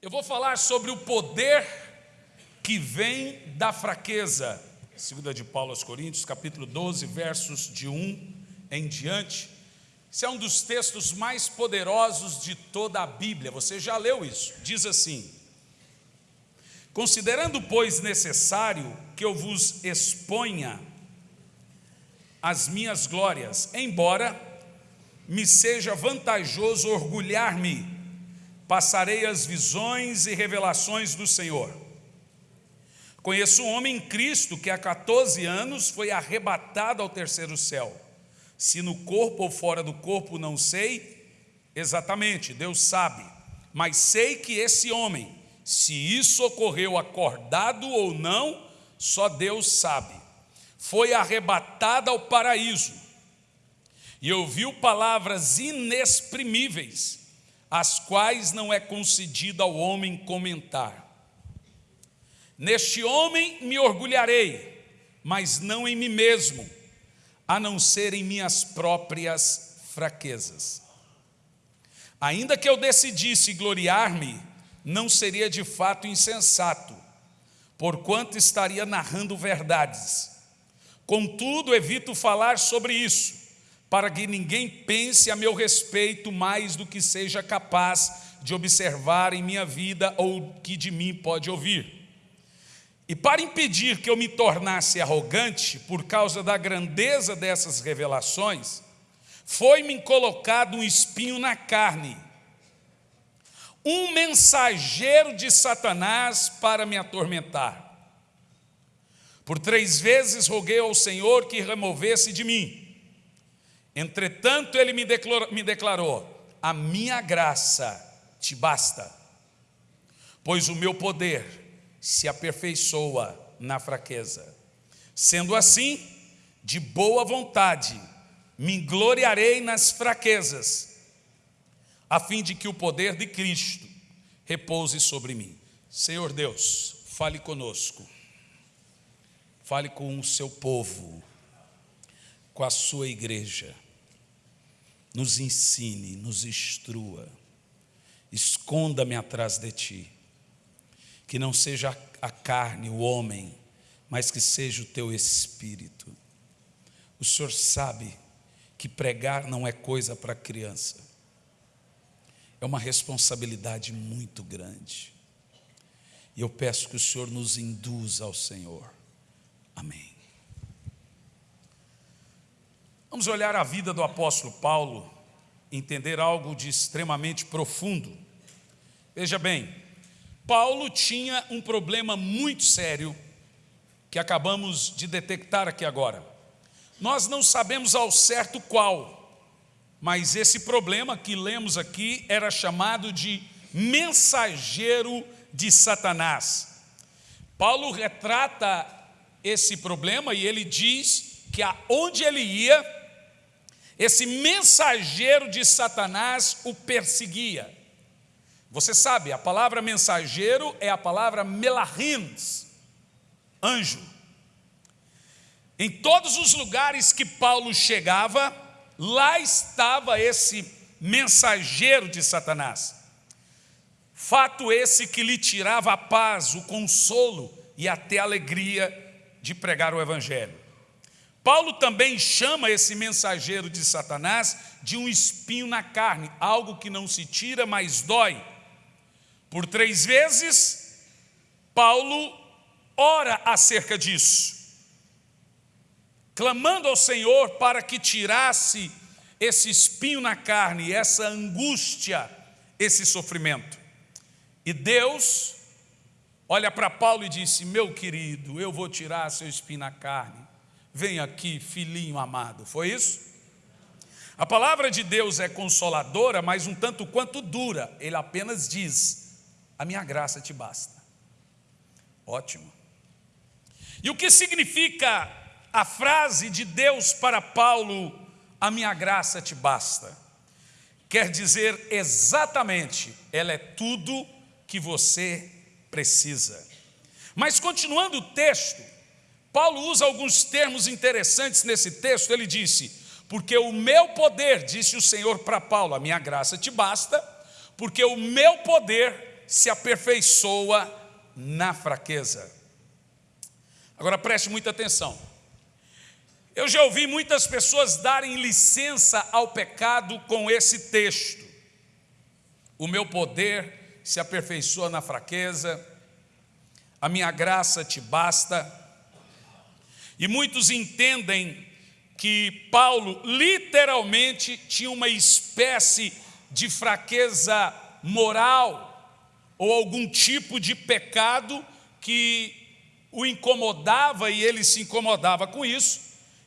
Eu vou falar sobre o poder que vem da fraqueza. Segunda de Paulo aos Coríntios, capítulo 12, versos de 1 em diante. Esse é um dos textos mais poderosos de toda a Bíblia. Você já leu isso? Diz assim: Considerando, pois, necessário que eu vos exponha as minhas glórias, embora me seja vantajoso orgulhar-me passarei as visões e revelações do Senhor. Conheço um homem em Cristo que há 14 anos foi arrebatado ao terceiro céu. Se no corpo ou fora do corpo, não sei exatamente, Deus sabe. Mas sei que esse homem, se isso ocorreu acordado ou não, só Deus sabe. Foi arrebatado ao paraíso e ouviu palavras inexprimíveis as quais não é concedido ao homem comentar. Neste homem me orgulharei, mas não em mim mesmo, a não ser em minhas próprias fraquezas. Ainda que eu decidisse gloriar-me, não seria de fato insensato, porquanto estaria narrando verdades. Contudo, evito falar sobre isso, para que ninguém pense a meu respeito mais do que seja capaz de observar em minha vida ou que de mim pode ouvir. E para impedir que eu me tornasse arrogante por causa da grandeza dessas revelações, foi-me colocado um espinho na carne, um mensageiro de Satanás para me atormentar. Por três vezes roguei ao Senhor que removesse de mim. Entretanto, ele me declarou, me declarou: A minha graça te basta, pois o meu poder se aperfeiçoa na fraqueza. Sendo assim, de boa vontade, me gloriarei nas fraquezas, a fim de que o poder de Cristo repouse sobre mim. Senhor Deus, fale conosco, fale com o seu povo, com a sua igreja nos ensine, nos instrua, esconda-me atrás de ti, que não seja a carne, o homem, mas que seja o teu espírito. O Senhor sabe que pregar não é coisa para criança, é uma responsabilidade muito grande. E eu peço que o Senhor nos induza ao Senhor. Amém. Vamos olhar a vida do apóstolo Paulo, entender algo de extremamente profundo. Veja bem, Paulo tinha um problema muito sério que acabamos de detectar aqui agora. Nós não sabemos ao certo qual, mas esse problema que lemos aqui era chamado de mensageiro de Satanás. Paulo retrata esse problema e ele diz que aonde ele ia, esse mensageiro de Satanás o perseguia. Você sabe, a palavra mensageiro é a palavra melahins, anjo. Em todos os lugares que Paulo chegava, lá estava esse mensageiro de Satanás. Fato esse que lhe tirava a paz, o consolo e até a alegria de pregar o Evangelho. Paulo também chama esse mensageiro de Satanás de um espinho na carne, algo que não se tira, mas dói. Por três vezes, Paulo ora acerca disso, clamando ao Senhor para que tirasse esse espinho na carne, essa angústia, esse sofrimento. E Deus olha para Paulo e disse: Meu querido, eu vou tirar seu espinho na carne Vem aqui, filhinho amado. Foi isso? A palavra de Deus é consoladora, mas um tanto quanto dura. Ele apenas diz: A minha graça te basta. Ótimo. E o que significa a frase de Deus para Paulo: A minha graça te basta? Quer dizer exatamente, ela é tudo que você precisa. Mas continuando o texto, Paulo usa alguns termos interessantes nesse texto. Ele disse: Porque o meu poder, disse o Senhor para Paulo, a minha graça te basta, porque o meu poder se aperfeiçoa na fraqueza. Agora preste muita atenção. Eu já ouvi muitas pessoas darem licença ao pecado com esse texto. O meu poder se aperfeiçoa na fraqueza, a minha graça te basta. E muitos entendem que Paulo literalmente tinha uma espécie de fraqueza moral ou algum tipo de pecado que o incomodava e ele se incomodava com isso,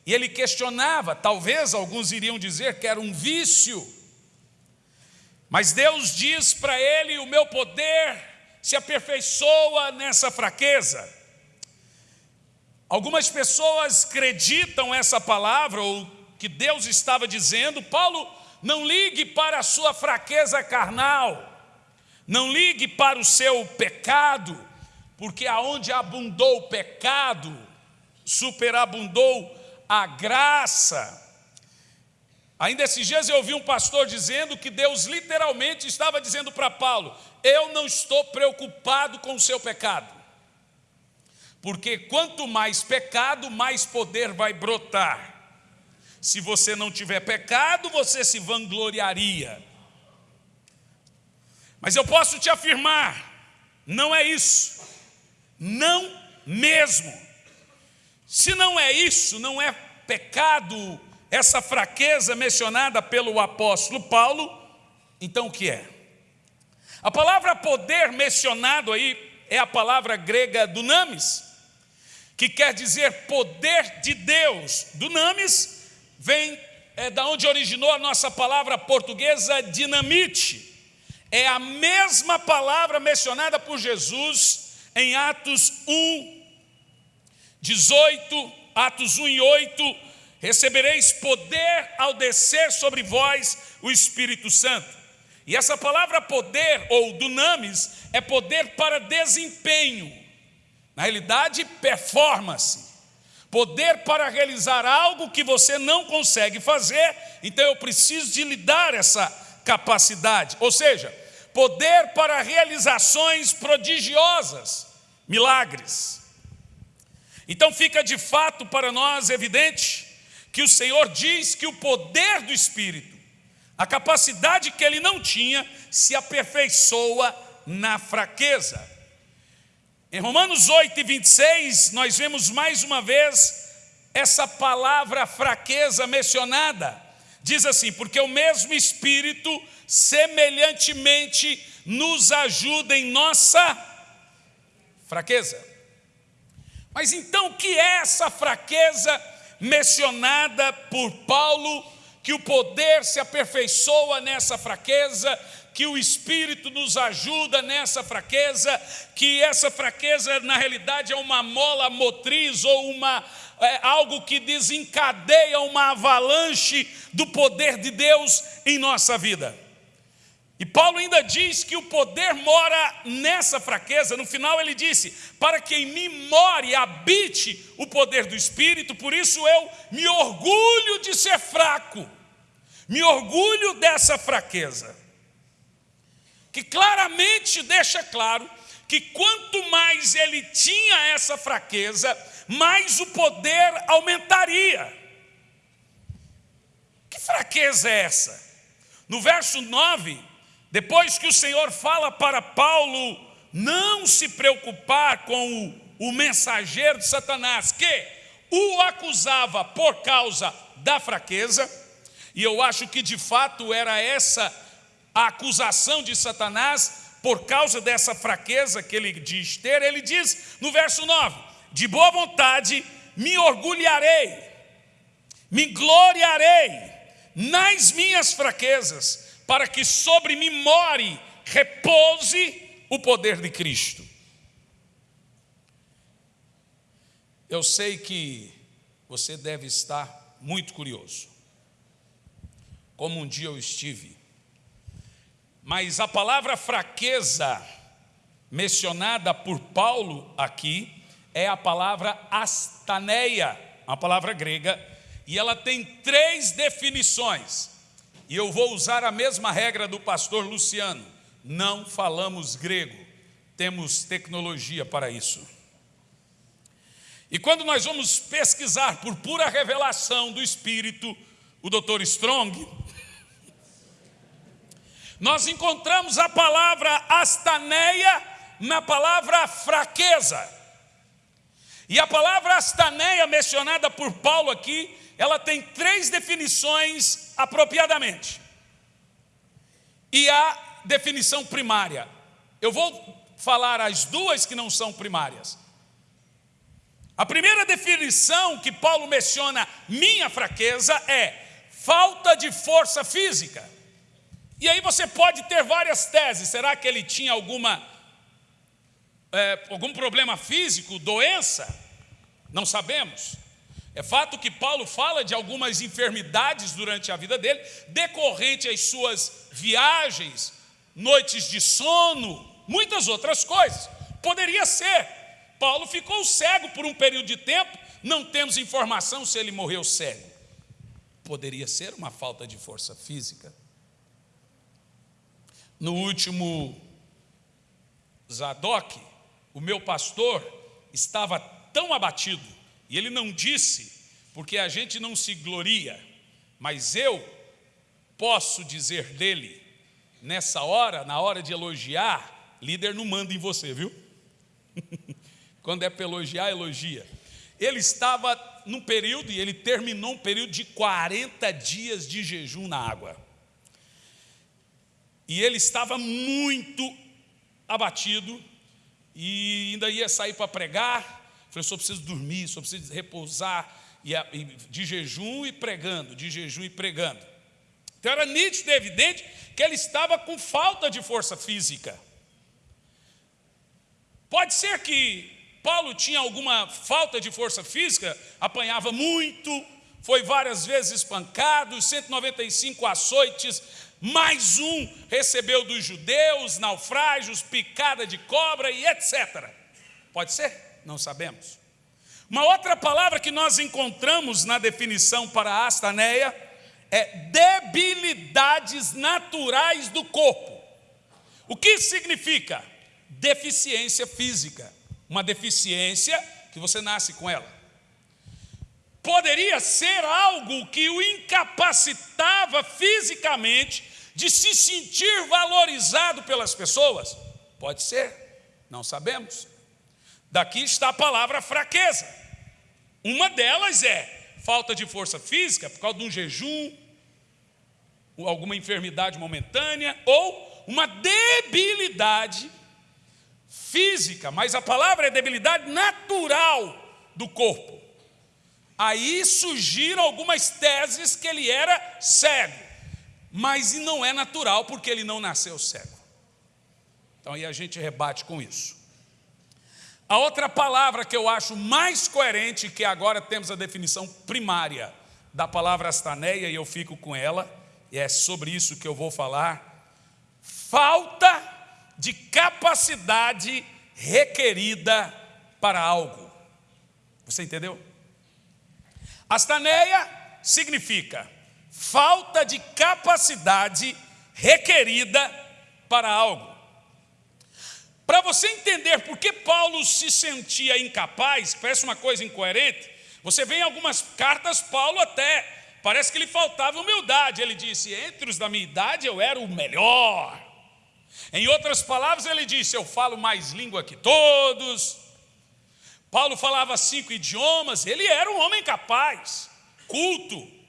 e ele questionava, talvez alguns iriam dizer que era um vício, mas Deus diz para ele: o meu poder se aperfeiçoa nessa fraqueza. Algumas pessoas acreditam essa palavra, ou que Deus estava dizendo, Paulo, não ligue para a sua fraqueza carnal, não ligue para o seu pecado, porque aonde abundou o pecado, superabundou a graça. Ainda esses dias eu ouvi um pastor dizendo que Deus literalmente estava dizendo para Paulo: Eu não estou preocupado com o seu pecado, porque quanto mais pecado, mais poder vai brotar. Se você não tiver pecado, você se vangloriaria. Mas eu posso te afirmar, não é isso. Não mesmo. Se não é isso, não é pecado, essa fraqueza mencionada pelo apóstolo Paulo, então o que é? A palavra poder mencionado aí é a palavra grega dunamis, que quer dizer poder de Deus. Dunamis vem é da onde originou a nossa palavra portuguesa dinamite é a mesma palavra mencionada por Jesus em Atos 1, 18, Atos 1 e 8, recebereis poder ao descer sobre vós o Espírito Santo. E essa palavra poder, ou dunamis, é poder para desempenho, na realidade, performance. Poder para realizar algo que você não consegue fazer, então eu preciso de lhe dar essa capacidade. Ou seja, poder para realizações prodigiosas, milagres. Então fica de fato para nós evidente que o Senhor diz que o poder do Espírito, a capacidade que ele não tinha, se aperfeiçoa na fraqueza. Em Romanos 8 e 26, nós vemos mais uma vez essa palavra fraqueza mencionada. Diz assim: porque o mesmo Espírito semelhantemente nos ajuda em nossa fraqueza. Mas então, o que é essa fraqueza mencionada por Paulo? Que o poder se aperfeiçoa nessa fraqueza, que o Espírito nos ajuda nessa fraqueza, que essa fraqueza na realidade é uma mola motriz ou uma é, algo que desencadeia uma avalanche do poder de Deus em nossa vida. E Paulo ainda diz que o poder mora nessa fraqueza. No final ele disse: Para que em mim more habite o poder do Espírito, por isso eu me orgulho de ser fraco, me orgulho dessa fraqueza. Que claramente deixa claro que quanto mais ele tinha essa fraqueza, mais o poder aumentaria. Que fraqueza é essa? No verso 9 depois que o Senhor fala para Paulo não se preocupar com o, o mensageiro de Satanás, que o acusava por causa da fraqueza, e eu acho que de fato era essa a acusação de Satanás, por causa dessa fraqueza que ele diz ter, ele diz no verso 9: De boa vontade me orgulharei, me gloriarei nas minhas fraquezas, para que sobre mim more, repouse o poder de Cristo. Eu sei que você deve estar muito curioso, como um dia eu estive, mas a palavra fraqueza mencionada por Paulo aqui é a palavra astaneia, a palavra grega, e ela tem três definições. E eu vou usar a mesma regra do pastor Luciano. não falamos grego, temos tecnologia para isso. E quando nós vamos pesquisar por pura revelação do Espírito, o Dr. Strong, nós encontramos a palavra astaneia na palavra fraqueza. E a palavra astaneia mencionada por Paulo aqui, ela tem três definições apropriadamente. E a definição primária. Eu vou falar as duas que não são primárias. A primeira definição que Paulo menciona, minha fraqueza, é falta de força física. E aí você pode ter várias teses. Será que ele tinha alguma, é, algum problema físico, doença? Não sabemos. É fato que Paulo fala de algumas enfermidades durante a vida dele, decorrente às suas viagens, noites de sono, muitas outras coisas. Poderia ser. Paulo ficou cego por um período de tempo, não temos informação se ele morreu cego. Poderia ser uma falta de força física. No último Zadok, o meu pastor estava tão abatido, e ele não disse, porque a gente não se gloria, mas eu posso dizer dele, nessa hora, na hora de elogiar, líder não manda em você, viu? Quando é para elogiar, elogia. Ele estava num período, e ele terminou um período de 40 dias de jejum na água. E ele estava muito abatido, e ainda ia sair para pregar. Falei, só preciso dormir, só preciso repousar, e de jejum e pregando, de jejum e pregando. Então era nítido e evidente que ele estava com falta de força física. Pode ser que Paulo tinha alguma falta de força física, apanhava muito, foi várias vezes espancado, 195 açoites, mais um recebeu dos judeus, naufrágios, picada de cobra e etc. Pode ser? Não sabemos. Uma outra palavra que nós encontramos na definição para astaneia é debilidades naturais do corpo. O que significa? Deficiência física uma deficiência que você nasce com ela. Poderia ser algo que o incapacitava fisicamente de se sentir valorizado pelas pessoas? Pode ser, não sabemos. Daqui está a palavra fraqueza. Uma delas é falta de força física por causa de um jejum, alguma enfermidade momentânea ou uma debilidade física, mas a palavra é debilidade natural do corpo. Aí surgiram algumas teses que ele era cego, mas não é natural porque ele não nasceu cego. Então aí a gente rebate com isso. A outra palavra que eu acho mais coerente, que agora temos a definição primária da palavra astaneia, e eu fico com ela, e é sobre isso que eu vou falar. Falta de capacidade requerida para algo. Você entendeu? Astaneia significa falta de capacidade requerida para algo. Para você entender por que Paulo se sentia incapaz, parece uma coisa incoerente, você vê em algumas cartas, Paulo até, parece que lhe faltava humildade. Ele disse: Entre os da minha idade eu era o melhor, em outras palavras, ele disse: Eu falo mais língua que todos. Paulo falava cinco idiomas, ele era um homem capaz, culto,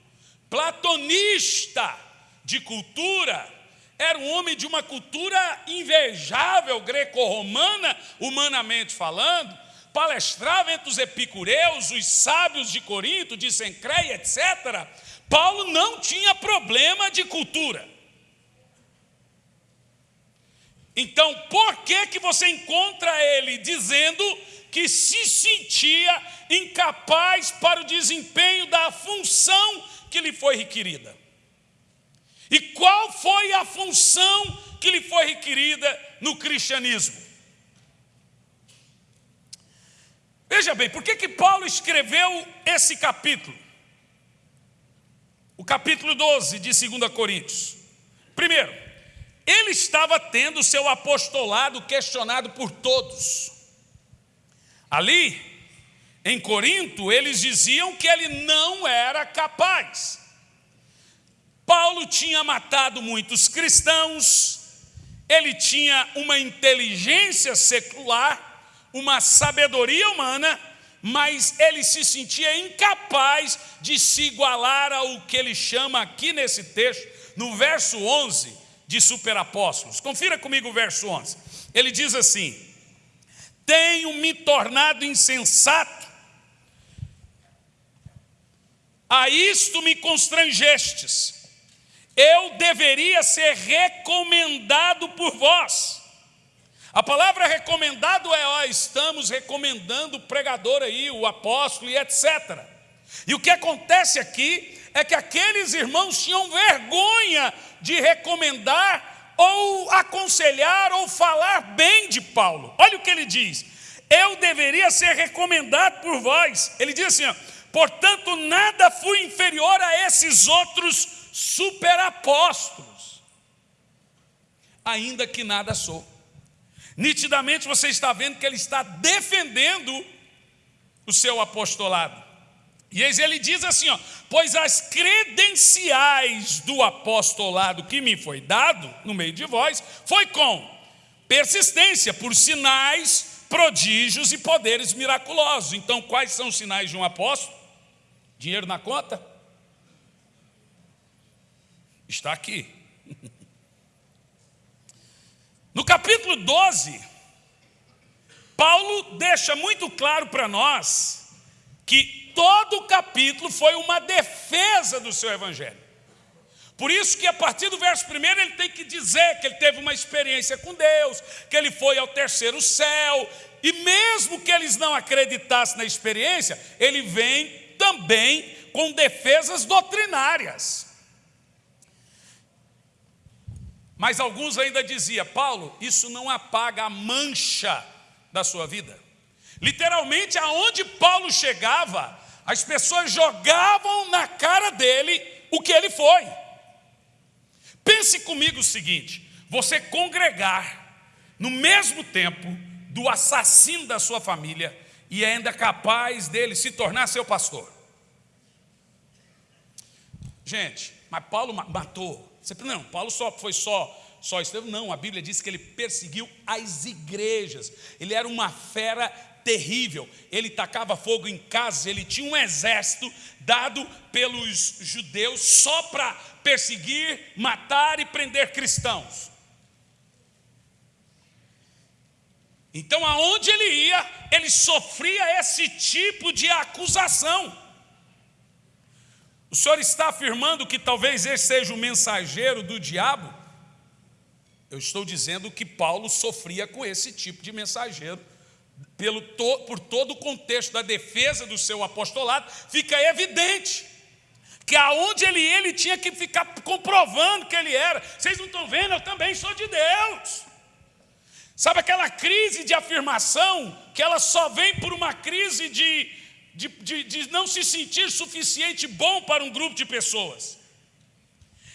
platonista de cultura, era um homem de uma cultura invejável, greco-romana, humanamente falando, palestrava entre os epicureus, os sábios de Corinto, de Sencreia, etc. Paulo não tinha problema de cultura. Então, por que, que você encontra ele dizendo que se sentia incapaz para o desempenho da função que lhe foi requerida? E qual foi a função que lhe foi requerida no cristianismo? Veja bem, por que, que Paulo escreveu esse capítulo? O capítulo 12 de 2 Coríntios. Primeiro, ele estava tendo seu apostolado questionado por todos. Ali, em Corinto, eles diziam que ele não era capaz. Paulo tinha matado muitos cristãos, ele tinha uma inteligência secular, uma sabedoria humana, mas ele se sentia incapaz de se igualar ao que ele chama aqui nesse texto, no verso 11, de superapóstolos. Confira comigo o verso 11. Ele diz assim: Tenho me tornado insensato, a isto me constrangestes eu deveria ser recomendado por vós. A palavra recomendado é, ó, estamos recomendando o pregador aí, o apóstolo e etc. E o que acontece aqui é que aqueles irmãos tinham vergonha de recomendar ou aconselhar ou falar bem de Paulo. Olha o que ele diz: eu deveria ser recomendado por vós. Ele diz assim: ó, portanto, nada fui inferior a esses outros superapóstolos, ainda que nada sou. Nitidamente você está vendo que ele está defendendo o seu apostolado. E eis ele diz assim: ó, pois as credenciais do apostolado que me foi dado no meio de vós foi com persistência, por sinais, prodígios e poderes miraculosos. Então, quais são os sinais de um apóstolo? Dinheiro na conta? Está aqui. No capítulo 12, Paulo deixa muito claro para nós que todo o capítulo foi uma defesa do seu evangelho. Por isso que a partir do verso primeiro ele tem que dizer que ele teve uma experiência com Deus, que ele foi ao terceiro céu, e mesmo que eles não acreditassem na experiência, ele vem também com defesas doutrinárias. Mas alguns ainda diziam, Paulo, isso não apaga a mancha da sua vida. Literalmente, aonde Paulo chegava, as pessoas jogavam na cara dele o que ele foi. Pense comigo o seguinte: você congregar no mesmo tempo do assassino da sua família e ainda capaz dele se tornar seu pastor. Gente, mas Paulo matou não, Paulo só foi só só Estevão, não, a Bíblia diz que ele perseguiu as igrejas. Ele era uma fera terrível. Ele tacava fogo em casas, ele tinha um exército dado pelos judeus só para perseguir, matar e prender cristãos. Então, aonde ele ia, ele sofria esse tipo de acusação. O senhor está afirmando que talvez esse seja o mensageiro do diabo? Eu estou dizendo que Paulo sofria com esse tipo de mensageiro. Pelo to, por todo o contexto da defesa do seu apostolado, fica evidente que aonde ele ele tinha que ficar comprovando que ele era. Vocês não estão vendo? Eu também sou de Deus. Sabe aquela crise de afirmação que ela só vem por uma crise de de, de, de não se sentir suficiente bom para um grupo de pessoas.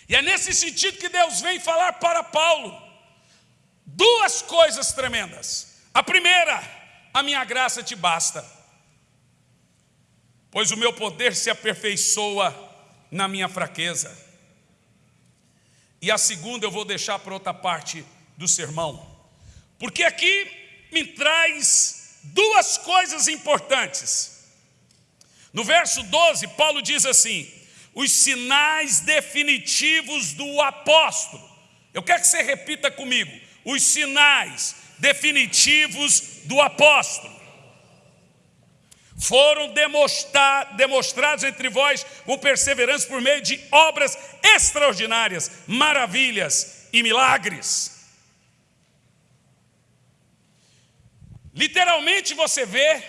E é nesse sentido que Deus vem falar para Paulo duas coisas tremendas. A primeira, a minha graça te basta, pois o meu poder se aperfeiçoa na minha fraqueza. E a segunda eu vou deixar para outra parte do sermão, porque aqui me traz duas coisas importantes. No verso 12, Paulo diz assim: os sinais definitivos do apóstolo. Eu quero que você repita comigo: os sinais definitivos do apóstolo foram demonstra demonstrados entre vós com perseverança por meio de obras extraordinárias, maravilhas e milagres. Literalmente você vê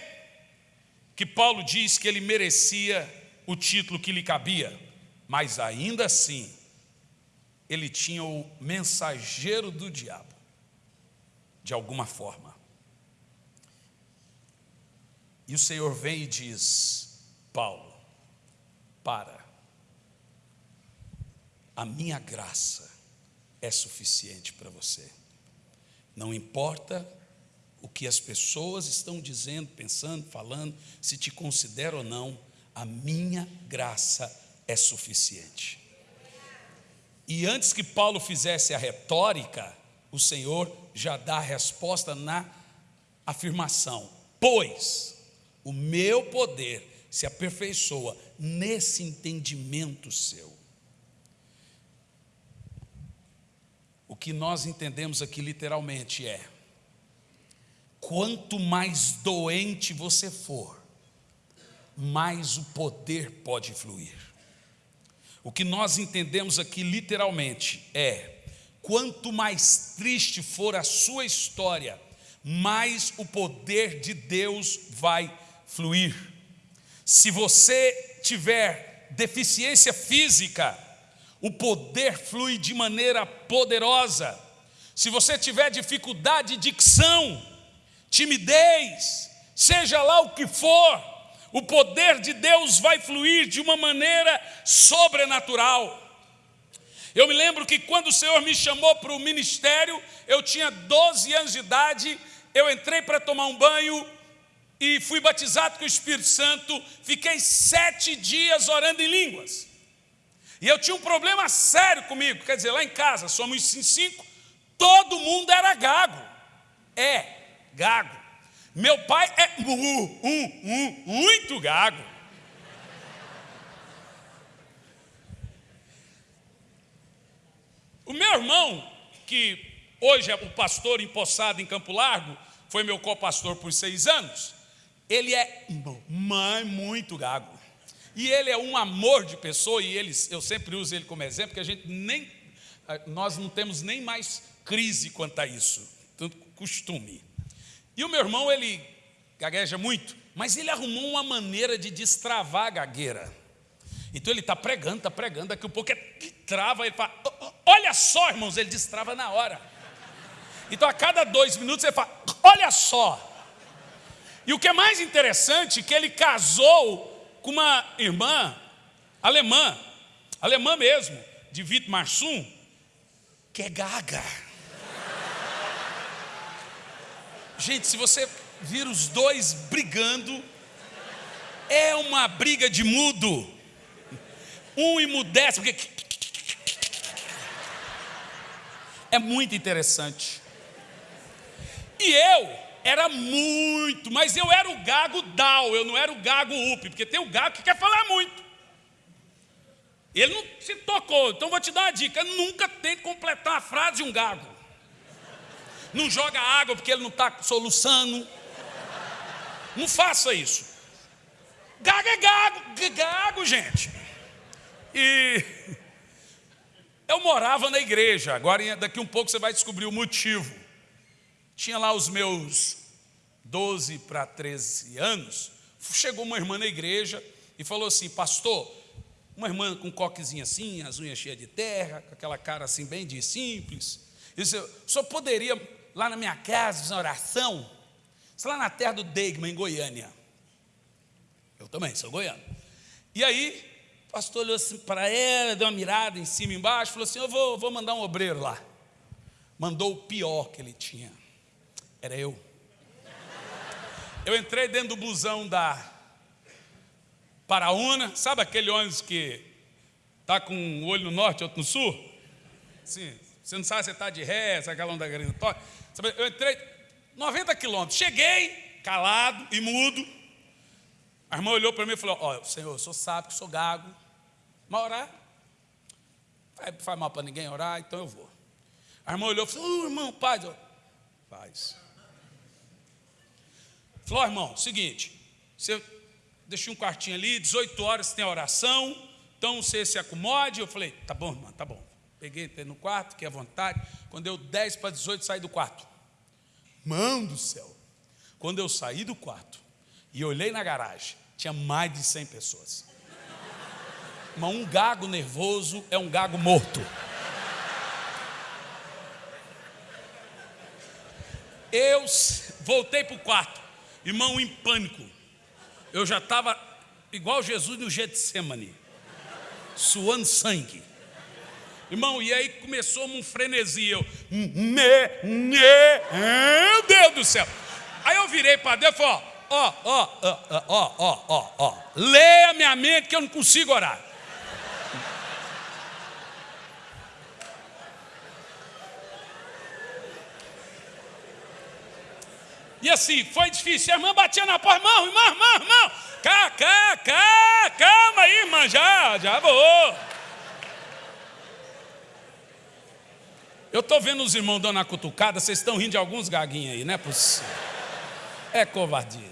que Paulo diz que ele merecia o título que lhe cabia, mas ainda assim, ele tinha o mensageiro do diabo, de alguma forma. E o Senhor vem e diz: Paulo, para, a minha graça é suficiente para você. Não importa o que as pessoas estão dizendo, pensando, falando, se te considera ou não, a minha graça é suficiente. E antes que Paulo fizesse a retórica, o Senhor já dá a resposta na afirmação: Pois o meu poder se aperfeiçoa nesse entendimento seu. O que nós entendemos aqui literalmente é: quanto mais doente você for, mais o poder pode fluir. O que nós entendemos aqui literalmente é: quanto mais triste for a sua história, mais o poder de Deus vai fluir. Se você tiver deficiência física, o poder flui de maneira poderosa. Se você tiver dificuldade de dicção, timidez, seja lá o que for, o poder de Deus vai fluir de uma maneira sobrenatural. Eu me lembro que quando o Senhor me chamou para o ministério, eu tinha 12 anos de idade, eu entrei para tomar um banho e fui batizado com o Espírito Santo, fiquei sete dias orando em línguas. E eu tinha um problema sério comigo, quer dizer, lá em casa, somos cinco, todo mundo era gago. É, gago. Meu pai é muito gago. O meu irmão, que hoje é o pastor empossado em Campo Largo, foi meu co-pastor por seis anos, ele é mãe muito gago. E ele é um amor de pessoa, e ele, eu sempre uso ele como exemplo, porque a gente nem, nós não temos nem mais crise quanto a isso, tanto costume. E o meu irmão, ele gagueja muito, mas ele arrumou uma maneira de destravar a gagueira. Então ele está pregando, está pregando, daqui a pouco ele trava, ele fala, olha só, irmãos, ele destrava na hora. Então a cada dois minutos ele fala, olha só. E o que é mais interessante, que ele casou com uma irmã alemã, alemã mesmo, de Vitor Marsum, que é gaga. Gente, se você vir os dois brigando, é uma briga de mudo. Um emudece, porque. É muito interessante. E eu era muito, mas eu era o gago down, eu não era o gago up, porque tem o gago que quer falar muito. Ele não se tocou, então vou te dar uma dica: nunca tente completar a frase de um gago não joga água porque ele não está soluçando. Não faça isso. Gago é gago, gago, gente. E eu morava na igreja, agora daqui um pouco você vai descobrir o motivo. Tinha lá os meus 12 para 13 anos, chegou uma irmã na igreja e falou assim: Pastor, uma irmã com um coquezinho assim, as unhas cheias de terra, com aquela cara assim, bem de simples. Disse: senhor poderia lá na minha casa, fiz uma oração, lá na terra do Deigman, em Goiânia. Eu também, sou goiano. E aí, o pastor olhou assim para ela, deu uma mirada em cima e embaixo, falou assim: Eu vou, vou mandar um obreiro lá. Mandou o pior que ele tinha. Era eu. Eu entrei dentro do busão da Paraúna, sabe aquele ônibus que está com um olho no norte e outro no sul? Sim, você não sabe se está de ré, se é aquela onda grandatória. Eu entrei 90 quilômetros, cheguei calado e mudo. A irmã olhou para mim e falou: Ó, oh, Senhor, o senhor sabe que sou gago, mas orar? Não faz mal para ninguém orar, então eu vou. A irmã olhou e falou: oh, irmão, paz. Eu, paz. Falou, irmão, seguinte, você deixou um quartinho ali, 18 horas tem oração, então você se acomode. Eu falei: tá bom, irmão, tá bom. Peguei, no quarto, que é vontade. Quando deu 10 para 18, saí do quarto. Mão do céu. Quando eu saí do quarto e olhei na garagem, tinha mais de 100 pessoas. Mas um gago nervoso é um gago morto. Eu voltei para o quarto, irmão, em pânico. Eu já estava igual Jesus no Getsemane, suando sangue. Irmão, e aí começou um frenesi. Eu, me, me, meu Deus do céu. Aí eu virei para Deus e falei: ó, ó, ó, ó, ó, ó, ó, leia minha mente que eu não consigo orar. E assim, foi difícil. A irmã batia na porta, irmão, irmão, irmão, irmão. Cá, cá, cá, calma aí, irmã, já, já vou. Eu estou vendo os irmãos dando a cutucada, vocês estão rindo de alguns gaguinhos aí, não é possível. É covardia.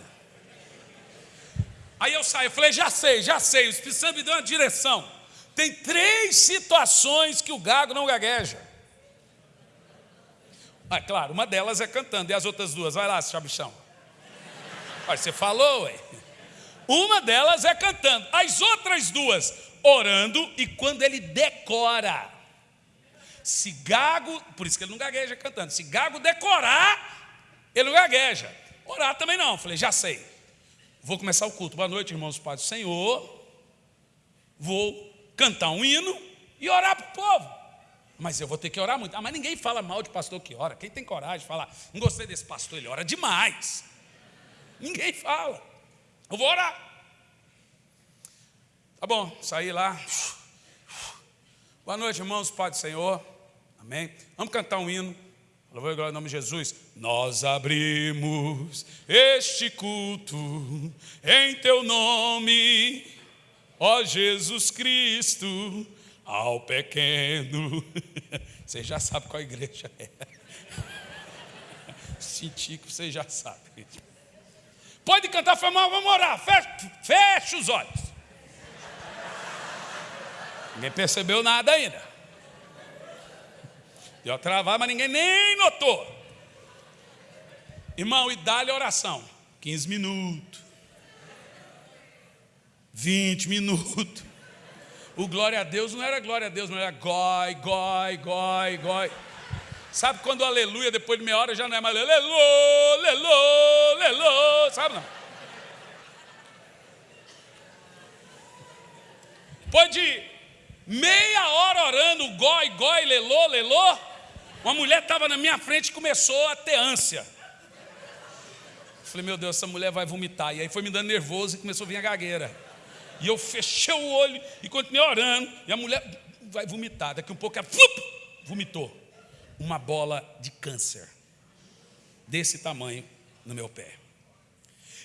Aí eu saio, falei, já sei, já sei, o Espírito Santo me deu uma direção. Tem três situações que o gago não gagueja. Ah, claro, uma delas é cantando, e as outras duas? Vai lá, chabichão. Olha, você falou, ué. Uma delas é cantando, as outras duas, orando, e quando ele decora. Se gago, por isso que ele não gagueja cantando, se gago decorar, ele não gagueja. Orar também não. Falei, já sei. Vou começar o culto. Boa noite, irmãos, Pai do Senhor. Vou cantar um hino e orar para o povo. Mas eu vou ter que orar muito. Ah, mas ninguém fala mal de pastor que ora. Quem tem coragem de falar? Não gostei desse pastor, ele ora demais. Ninguém fala. Eu vou orar. Tá bom, saí lá. Boa noite, irmãos, Pai do Senhor. Amém. Vamos cantar um hino. Louvor e glória em nome de Jesus. Nós abrimos este culto em teu nome, ó Jesus Cristo ao pequeno. Você já sabe qual igreja é. Senti que você já sabe. Pode cantar, foi mal, vamos orar. Fecha, fecha os olhos. Ninguém percebeu nada ainda. Deu travar, mas ninguém nem notou. Irmão, e dá-lhe oração. 15 minutos. 20 minutos. O glória a Deus não era glória a Deus, não era goi, goi, goi, goi. Sabe quando o aleluia, depois de meia hora, já não é mais lelô, lelô, lelô, sabe não? Depois de meia hora orando, goi, goi, lelô, lelô, uma mulher estava na minha frente e começou a ter ânsia. Falei, meu Deus, essa mulher vai vomitar. E aí foi me dando nervoso e começou a vir a gagueira. E eu fechei o olho e continuei orando. E a mulher vai vomitar. Daqui um pouco ela vomitou. Uma bola de câncer. Desse tamanho no meu pé.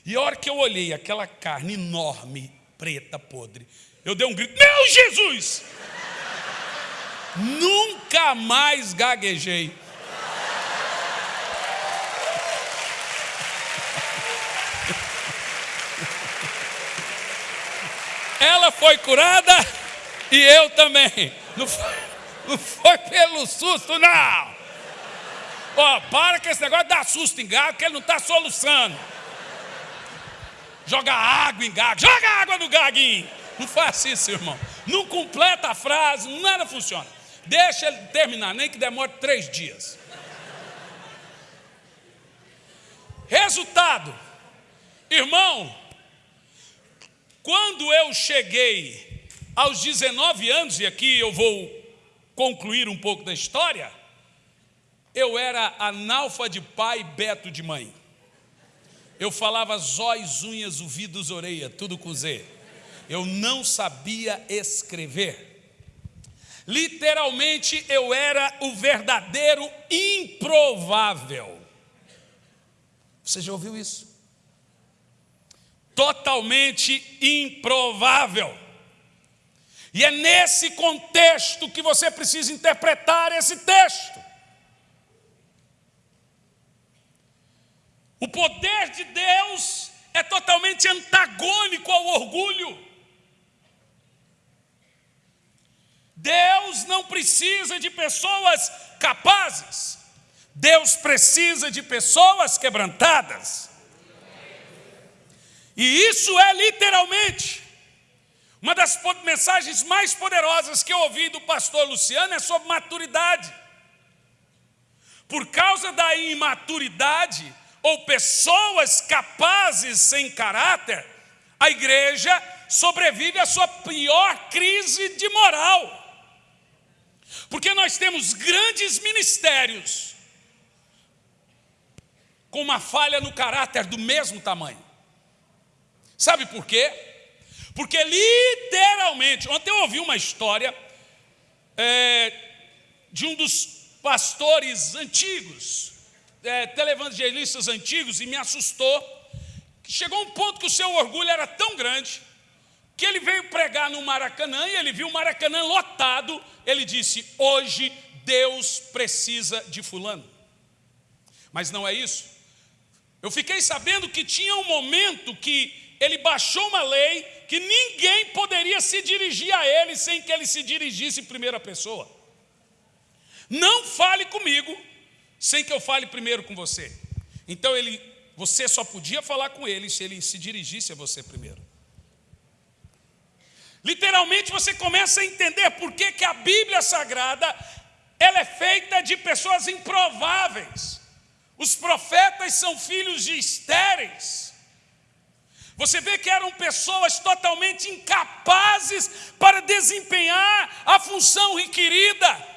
E a hora que eu olhei aquela carne enorme, preta, podre, eu dei um grito: Meu Jesus! Nunca mais gaguejei. Ela foi curada e eu também. Não foi, não foi pelo susto, não. Ó, para com esse negócio de dar susto em gago, que ele não está soluçando. Joga água em gago, joga água no gaguinho. Não faz isso, irmão. Não completa a frase, nada funciona. Deixa ele terminar, nem que demore três dias. Resultado, irmão, quando eu cheguei aos 19 anos, e aqui eu vou concluir um pouco da história, eu era analfa de pai beto de mãe. Eu falava zóis, unhas, ouvidos, orelha, tudo com Z. Eu não sabia escrever. Literalmente eu era o verdadeiro improvável. Você já ouviu isso? totalmente improvável. E é nesse contexto que você precisa interpretar esse texto. O poder de Deus é totalmente antagônico ao orgulho. Deus não precisa de pessoas capazes, Deus precisa de pessoas quebrantadas. E isso é literalmente uma das mensagens mais poderosas que eu ouvi do pastor Luciano é sobre maturidade. Por causa da imaturidade ou pessoas capazes sem caráter, a igreja sobrevive à sua pior crise de moral. Porque nós temos grandes ministérios com uma falha no caráter do mesmo tamanho. Sabe por quê? Porque literalmente, ontem eu ouvi uma história é, de um dos pastores antigos, é, televangelistas antigos, e me assustou. Chegou um ponto que o seu orgulho era tão grande que ele veio pregar no Maracanã e ele viu o Maracanã lotado. Ele disse: Hoje Deus precisa de Fulano. Mas não é isso. Eu fiquei sabendo que tinha um momento que ele baixou uma lei que ninguém poderia se dirigir a ele sem que ele se dirigisse em primeira pessoa. Não fale comigo sem que eu fale primeiro com você. Então ele, você só podia falar com ele se ele se dirigisse a você primeiro. Literalmente você começa a entender por que, que a Bíblia Sagrada ela é feita de pessoas improváveis. Os profetas são filhos de estéreis. Você vê que eram pessoas totalmente incapazes para desempenhar a função requerida.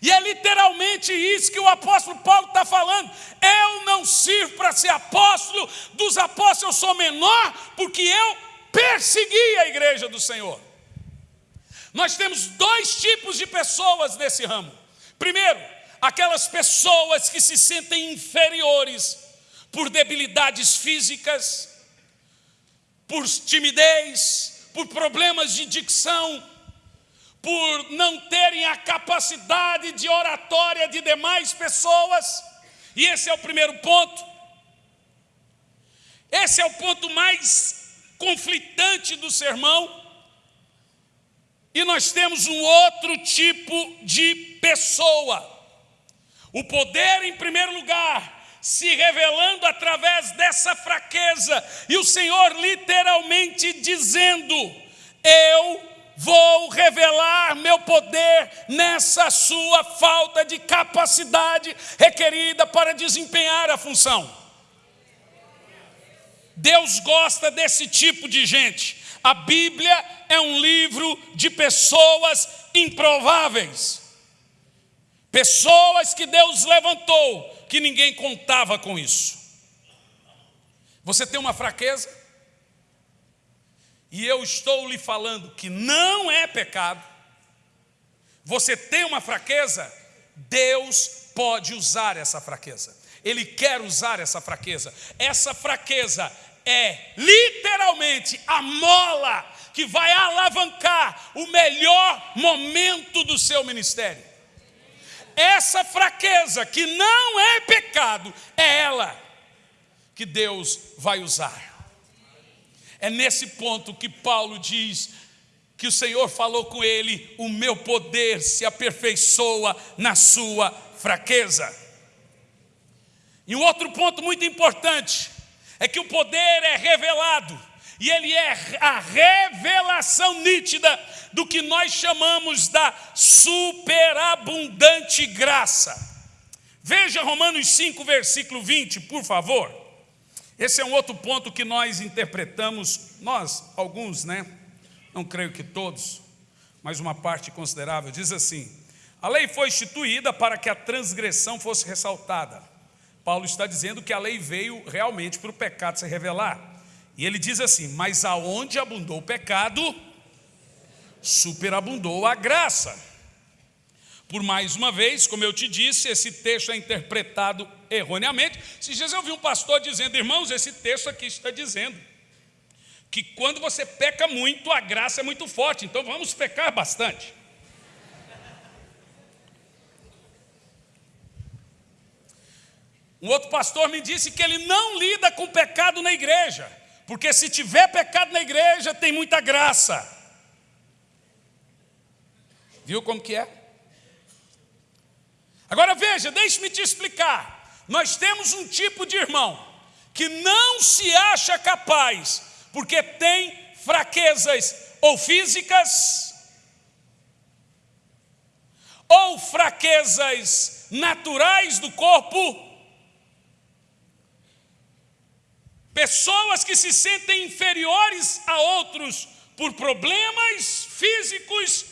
E é literalmente isso que o apóstolo Paulo está falando. Eu não sirvo para ser apóstolo, dos apóstolos eu sou menor, porque eu persegui a igreja do Senhor. Nós temos dois tipos de pessoas nesse ramo. Primeiro, aquelas pessoas que se sentem inferiores por debilidades físicas, por timidez, por problemas de dicção, por não terem a capacidade de oratória de demais pessoas. E esse é o primeiro ponto. Esse é o ponto mais conflitante do sermão. E nós temos um outro tipo de pessoa. O poder, em primeiro lugar, se revelando através dessa fraqueza, e o Senhor literalmente dizendo: Eu vou revelar meu poder nessa sua falta de capacidade requerida para desempenhar a função. Deus gosta desse tipo de gente. A Bíblia é um livro de pessoas improváveis. Pessoas que Deus levantou que ninguém contava com isso. Você tem uma fraqueza? E eu estou lhe falando que não é pecado. Você tem uma fraqueza? Deus pode usar essa fraqueza. Ele quer usar essa fraqueza. Essa fraqueza é literalmente a mola que vai alavancar o melhor momento do seu ministério essa fraqueza, que não é pecado, é ela que Deus vai usar. É nesse ponto que Paulo diz que o Senhor falou com ele: o meu poder se aperfeiçoa na sua fraqueza. E um outro ponto muito importante é que o poder é revelado e ele é a revelação nítida do que nós chamamos da superabundante graça. Veja Romanos 5, versículo 20, por favor. Esse é um outro ponto que nós interpretamos, nós, alguns, né? Não creio que todos, mas uma parte considerável. Diz assim: a lei foi instituída para que a transgressão fosse ressaltada. Paulo está dizendo que a lei veio realmente para o pecado se revelar. E ele diz assim: Mas aonde abundou o pecado, superabundou a graça. Por mais uma vez, como eu te disse, esse texto é interpretado erroneamente. Se dias eu vi um pastor dizendo, irmãos, esse texto aqui está dizendo que quando você peca muito, a graça é muito forte, então vamos pecar bastante. Um outro pastor me disse que ele não lida com pecado na igreja. Porque se tiver pecado na igreja, tem muita graça. Viu como que é? Agora veja, deixe-me te explicar. Nós temos um tipo de irmão que não se acha capaz, porque tem fraquezas ou físicas, ou fraquezas naturais do corpo, Pessoas que se sentem inferiores a outros por problemas físicos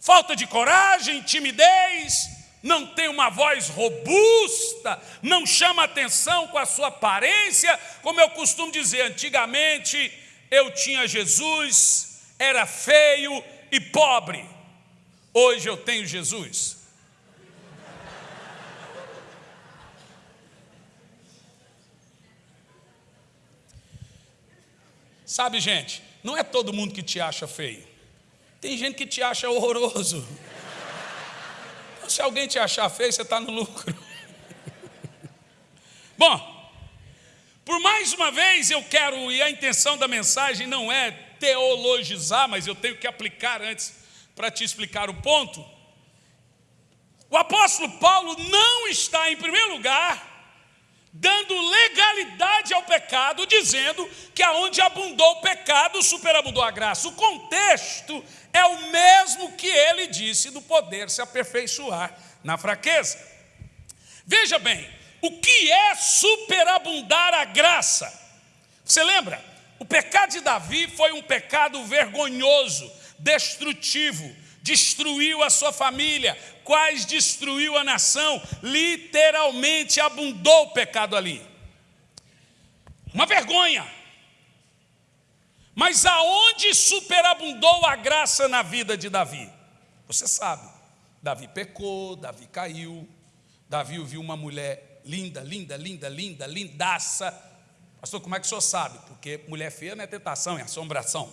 falta de coragem, timidez, não tem uma voz robusta, não chama atenção com a sua aparência, como eu costumo dizer, antigamente eu tinha Jesus, era feio e pobre. Hoje eu tenho Jesus. Sabe, gente, não é todo mundo que te acha feio. Tem gente que te acha horroroso. Então, se alguém te achar feio, você está no lucro. Bom, por mais uma vez eu quero, e a intenção da mensagem não é teologizar, mas eu tenho que aplicar antes para te explicar o ponto. O apóstolo Paulo não está, em primeiro lugar, dando legalidade ao pecado, dizendo que aonde abundou o pecado, superabundou a graça. O contexto é o mesmo que ele disse do poder se aperfeiçoar na fraqueza. Veja bem, o que é superabundar a graça? Você lembra? O pecado de Davi foi um pecado vergonhoso, destrutivo, destruiu a sua família, quais destruiu a nação, literalmente abundou o pecado ali. Uma vergonha. Mas aonde superabundou a graça na vida de Davi? Você sabe, Davi pecou, Davi caiu, Davi viu uma mulher linda, linda, linda, linda, lindaça. Pastor, como é que o senhor sabe? Porque mulher feia não é tentação, é assombração.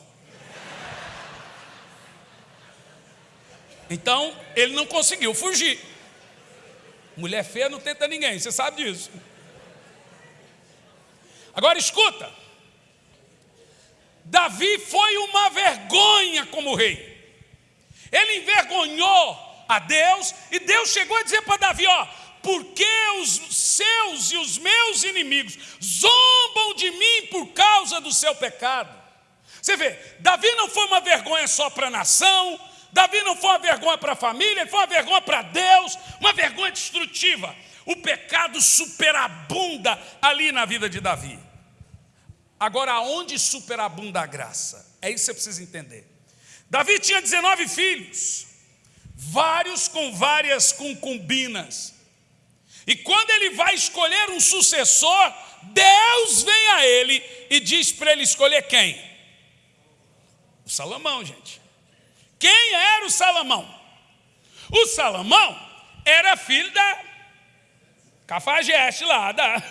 Então, ele não conseguiu fugir. Mulher feia não tenta ninguém, você sabe disso. Agora escuta. Davi foi uma vergonha como rei. Ele envergonhou a Deus e Deus chegou a dizer para Davi: Ó, porque os seus e os meus inimigos zombam de mim por causa do seu pecado. Você vê, Davi não foi uma vergonha só para a nação, Davi não foi uma vergonha para a família, ele foi uma vergonha para Deus, uma vergonha destrutiva. O pecado superabunda ali na vida de Davi. Agora, aonde superabunda a graça? É isso que você precisa entender. Davi tinha 19 filhos, vários com várias concubinas. E quando ele vai escolher um sucessor, Deus vem a ele e diz para ele escolher quem? O Salomão, gente. Quem era o Salomão? O Salomão era filho da Cafajeste lá, da...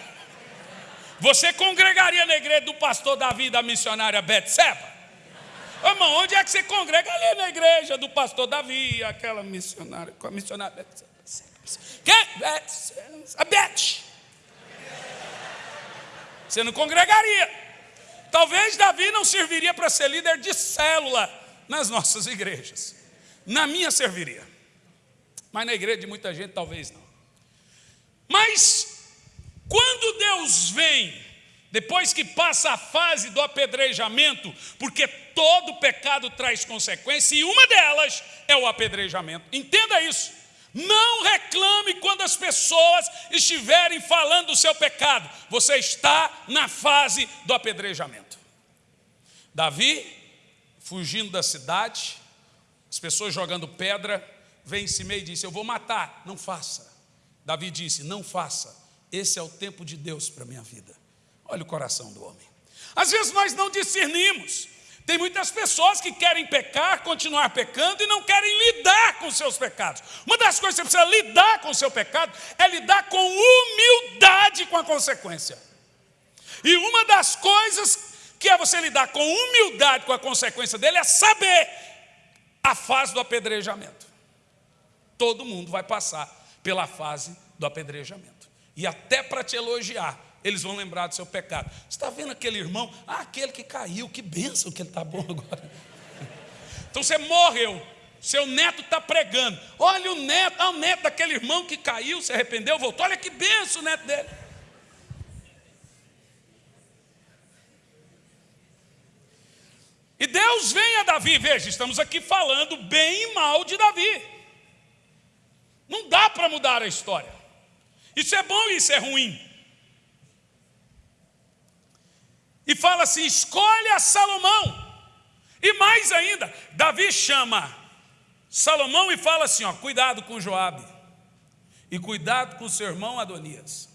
Você congregaria na igreja do pastor Davi da missionária Betseba? Irmão, onde é que você congrega ali na igreja do pastor Davi, aquela missionária, com a missionária Betseba? Quem? A Beth. Você não congregaria. Talvez Davi não serviria para ser líder de célula nas nossas igrejas. Na minha serviria, mas na igreja de muita gente talvez não. Mas quando Deus vem, depois que passa a fase do apedrejamento, porque todo pecado traz consequência, e uma delas é o apedrejamento. Entenda isso. Não reclame quando as pessoas estiverem falando do seu pecado. Você está na fase do apedrejamento. Davi fugindo da cidade, as pessoas jogando pedra, vem em cima e disse: Eu vou matar. Não faça. Davi disse: Não faça. Esse é o tempo de Deus para a minha vida. Olha o coração do homem. Às vezes nós não discernimos. Tem muitas pessoas que querem pecar, continuar pecando e não querem lidar com seus pecados. Uma das coisas que você precisa lidar com o seu pecado é lidar com humildade com a consequência. E uma das coisas que é você lidar com humildade com a consequência dele, é saber a fase do apedrejamento. Todo mundo vai passar pela fase do apedrejamento. E até para te elogiar, eles vão lembrar do seu pecado. Você está vendo aquele irmão? Ah, aquele que caiu, que bênção que ele está bom agora. Então você morreu, seu neto está pregando. Olha o neto, ah, o neto daquele irmão que caiu, se arrependeu, voltou. Olha que benção o neto dele. E Deus vem a Davi, veja, estamos aqui falando bem e mal de Davi. Não dá para mudar a história. Isso é bom e isso é ruim. E fala assim: escolha Salomão. E mais ainda, Davi chama Salomão e fala assim: ó, cuidado com Joabe e cuidado com seu irmão Adonias.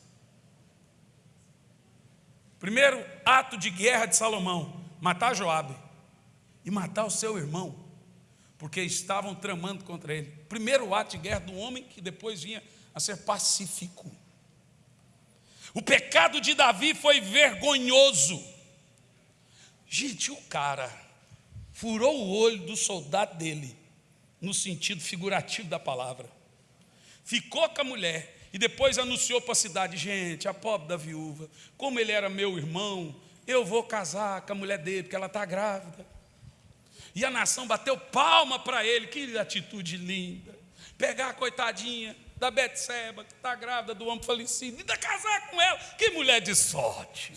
Primeiro ato de guerra de Salomão, matar Joabe e matar o seu irmão, porque estavam tramando contra ele. Primeiro ato de guerra do homem que depois vinha a ser pacífico. O pecado de Davi foi vergonhoso. Gente, o cara furou o olho do soldado dele, no sentido figurativo da palavra. Ficou com a mulher e depois anunciou para a cidade: gente, a pobre da viúva, como ele era meu irmão, eu vou casar com a mulher dele, porque ela está grávida. E a nação bateu palma para ele, que atitude linda. Pegar a coitadinha da Betseba, que está grávida do homem falecido, ainda casar com ela, que mulher de sorte.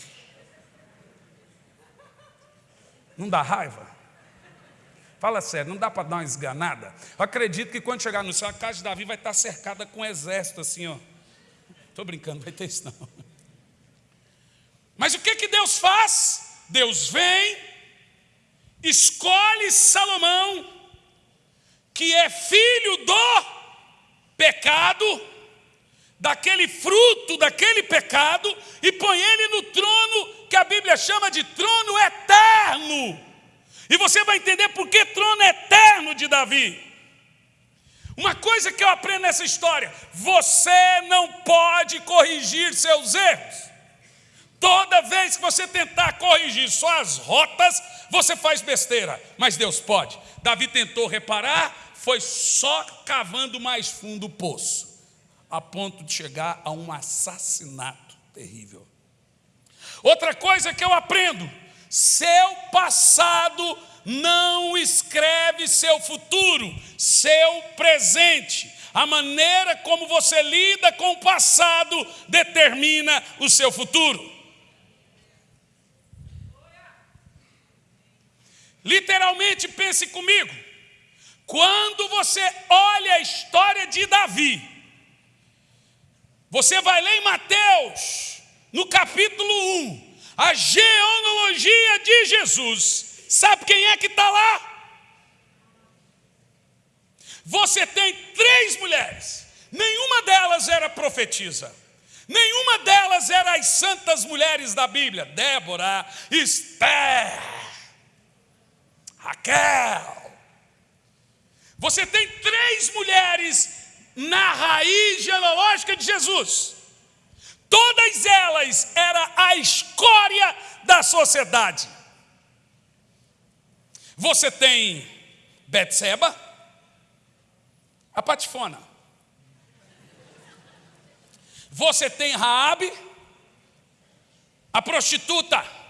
Não dá raiva? Fala sério, não dá para dar uma esganada? Eu acredito que quando chegar no céu, a casa de Davi vai estar cercada com um exército assim, ó. Estou brincando, não vai ter isso não. Mas o que, que Deus faz? Deus vem, escolhe Salomão, que é filho do pecado, daquele fruto, daquele pecado, e põe ele no trono que a Bíblia chama de trono eterno. E você vai entender por que trono eterno de Davi. Uma coisa que eu aprendo nessa história: você não pode corrigir seus erros. Toda vez que você tentar corrigir suas rotas, você faz besteira, mas Deus pode. Davi tentou reparar, foi só cavando mais fundo o poço, a ponto de chegar a um assassinato terrível. Outra coisa que eu aprendo: seu passado não escreve seu futuro, seu presente. A maneira como você lida com o passado determina o seu futuro. Literalmente, pense comigo. Quando você olha a história de Davi, você vai ler em Mateus, no capítulo 1, a genealogia de Jesus. Sabe quem é que está lá? Você tem três mulheres, nenhuma delas era profetisa, nenhuma delas era as santas mulheres da Bíblia: Débora, Esther, Raquel. Você tem três mulheres na raiz genealógica de Jesus. Todas elas era a escória da sociedade. Você tem Betseba, a patifona. Você tem Raabe, a prostituta.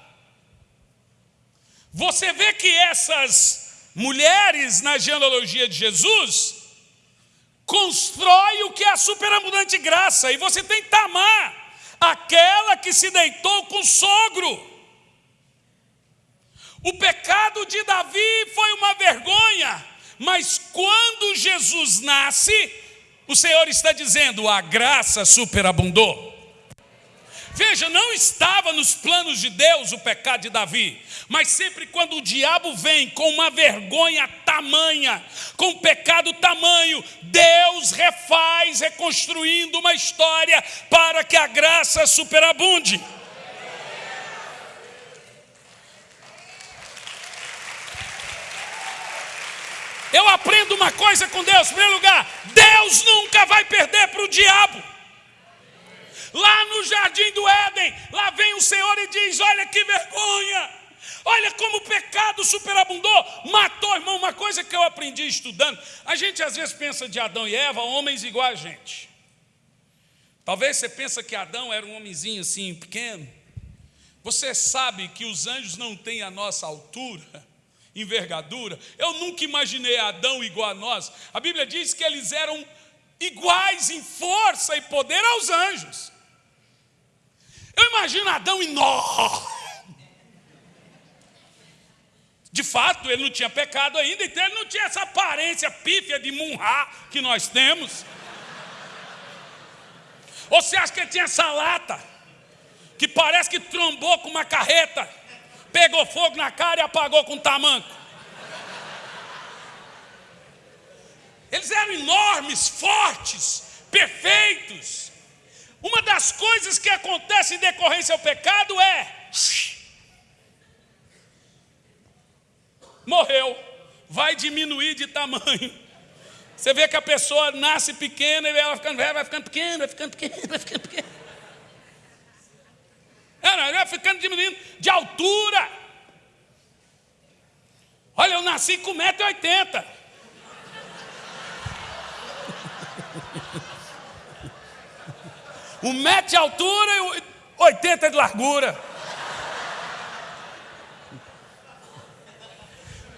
Você vê que essas mulheres na genealogia de Jesus constrói o que é a superabundante graça. E você tem Tamar, aquela que se deitou com o sogro. O pecado de Davi foi uma vergonha, mas quando Jesus nasce, o Senhor está dizendo: a graça superabundou. Veja, não estava nos planos de Deus o pecado de Davi, mas sempre quando o diabo vem com uma vergonha tamanha, com um pecado tamanho, Deus refaz, reconstruindo uma história para que a graça superabunde. Eu aprendo uma coisa com Deus, em primeiro lugar: Deus nunca vai perder para o diabo. Lá no jardim do Éden, lá vem o Senhor e diz: Olha que vergonha, olha como o pecado superabundou, matou, irmão. Uma coisa que eu aprendi estudando: a gente às vezes pensa de Adão e Eva, homens igual a gente. Talvez você pensa que Adão era um homenzinho assim, pequeno. Você sabe que os anjos não têm a nossa altura, envergadura. Eu nunca imaginei Adão igual a nós. A Bíblia diz que eles eram iguais em força e poder aos anjos. Eu imagino Adão enorme. De fato, ele não tinha pecado ainda, então ele não tinha essa aparência pífia de munhá que nós temos. Ou você acha que ele tinha essa lata, que parece que trombou com uma carreta, pegou fogo na cara e apagou com tamanco? Eles eram enormes, fortes, perfeitos. Uma das coisas que acontece em decorrência ao pecado é morreu, vai diminuir de tamanho. Você vê que a pessoa nasce pequena e ela ficando velha, vai ficando pequena, vai ficando pequena, vai ficando pequena. Ela vai ficando diminuindo de altura. Olha, eu nasci com 1,80m. Um metro de altura e 80 de largura.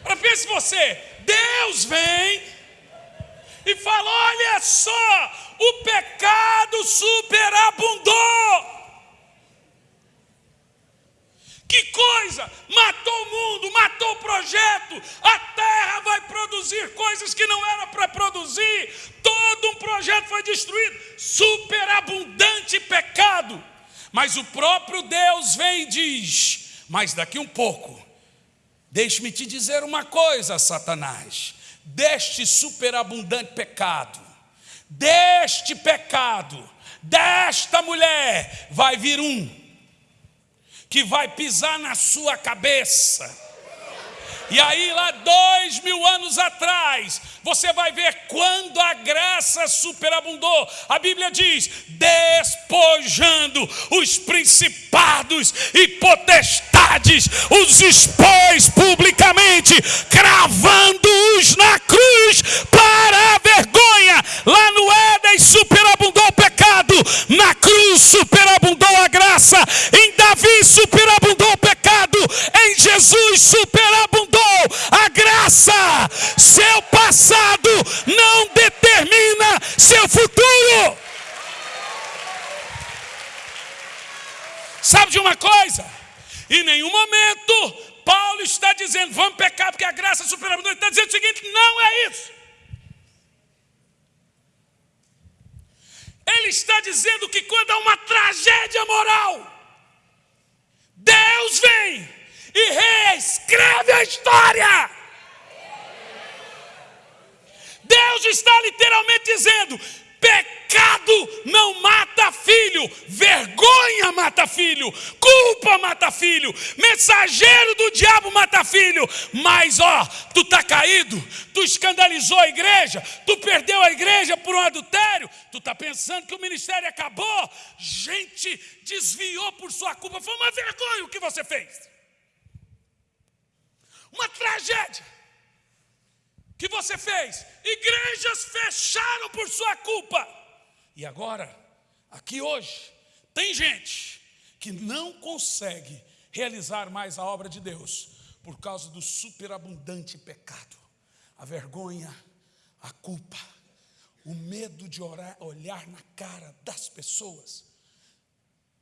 Agora pense você, Deus vem e fala: olha só, o pecado superabundou. Que coisa! Matou o mundo, matou o projeto. A terra vai produzir coisas que não era para produzir. Todo um projeto foi destruído. Superabundante pecado. Mas o próprio Deus vem e diz: Mas daqui um pouco, deixe-me te dizer uma coisa, Satanás. Deste superabundante pecado, deste pecado, desta mulher, vai vir um que vai pisar na sua cabeça. E aí, lá dois mil anos atrás, você vai ver quando a graça superabundou. A Bíblia diz: despojando os principados e potestades, os expôs publicamente, cravando-os na cruz para a vergonha. Lá no Éden superabundou o pecado, na cruz superabundou a graça, Jesus superabundou a graça. Seu passado não determina seu futuro. Sabe de uma coisa? Em nenhum momento Paulo está dizendo vamos pecar porque a graça superabundou. Ele está dizendo o seguinte: não é isso. Ele está dizendo que quando há uma tragédia moral, Deus vem e reescreve a história. Deus está literalmente dizendo: Pecado não mata filho, vergonha mata filho, culpa mata filho, mensageiro do diabo mata filho. Mas ó, tu tá caído, tu escandalizou a igreja, tu perdeu a igreja por um adultério, tu tá pensando que o ministério acabou, gente desviou por sua culpa, foi uma vergonha o que você fez. Uma tragédia que você fez. Igrejas fecharam por sua culpa. E agora, aqui hoje, tem gente que não consegue realizar mais a obra de Deus por causa do superabundante pecado, a vergonha, a culpa, o medo de orar, olhar na cara das pessoas.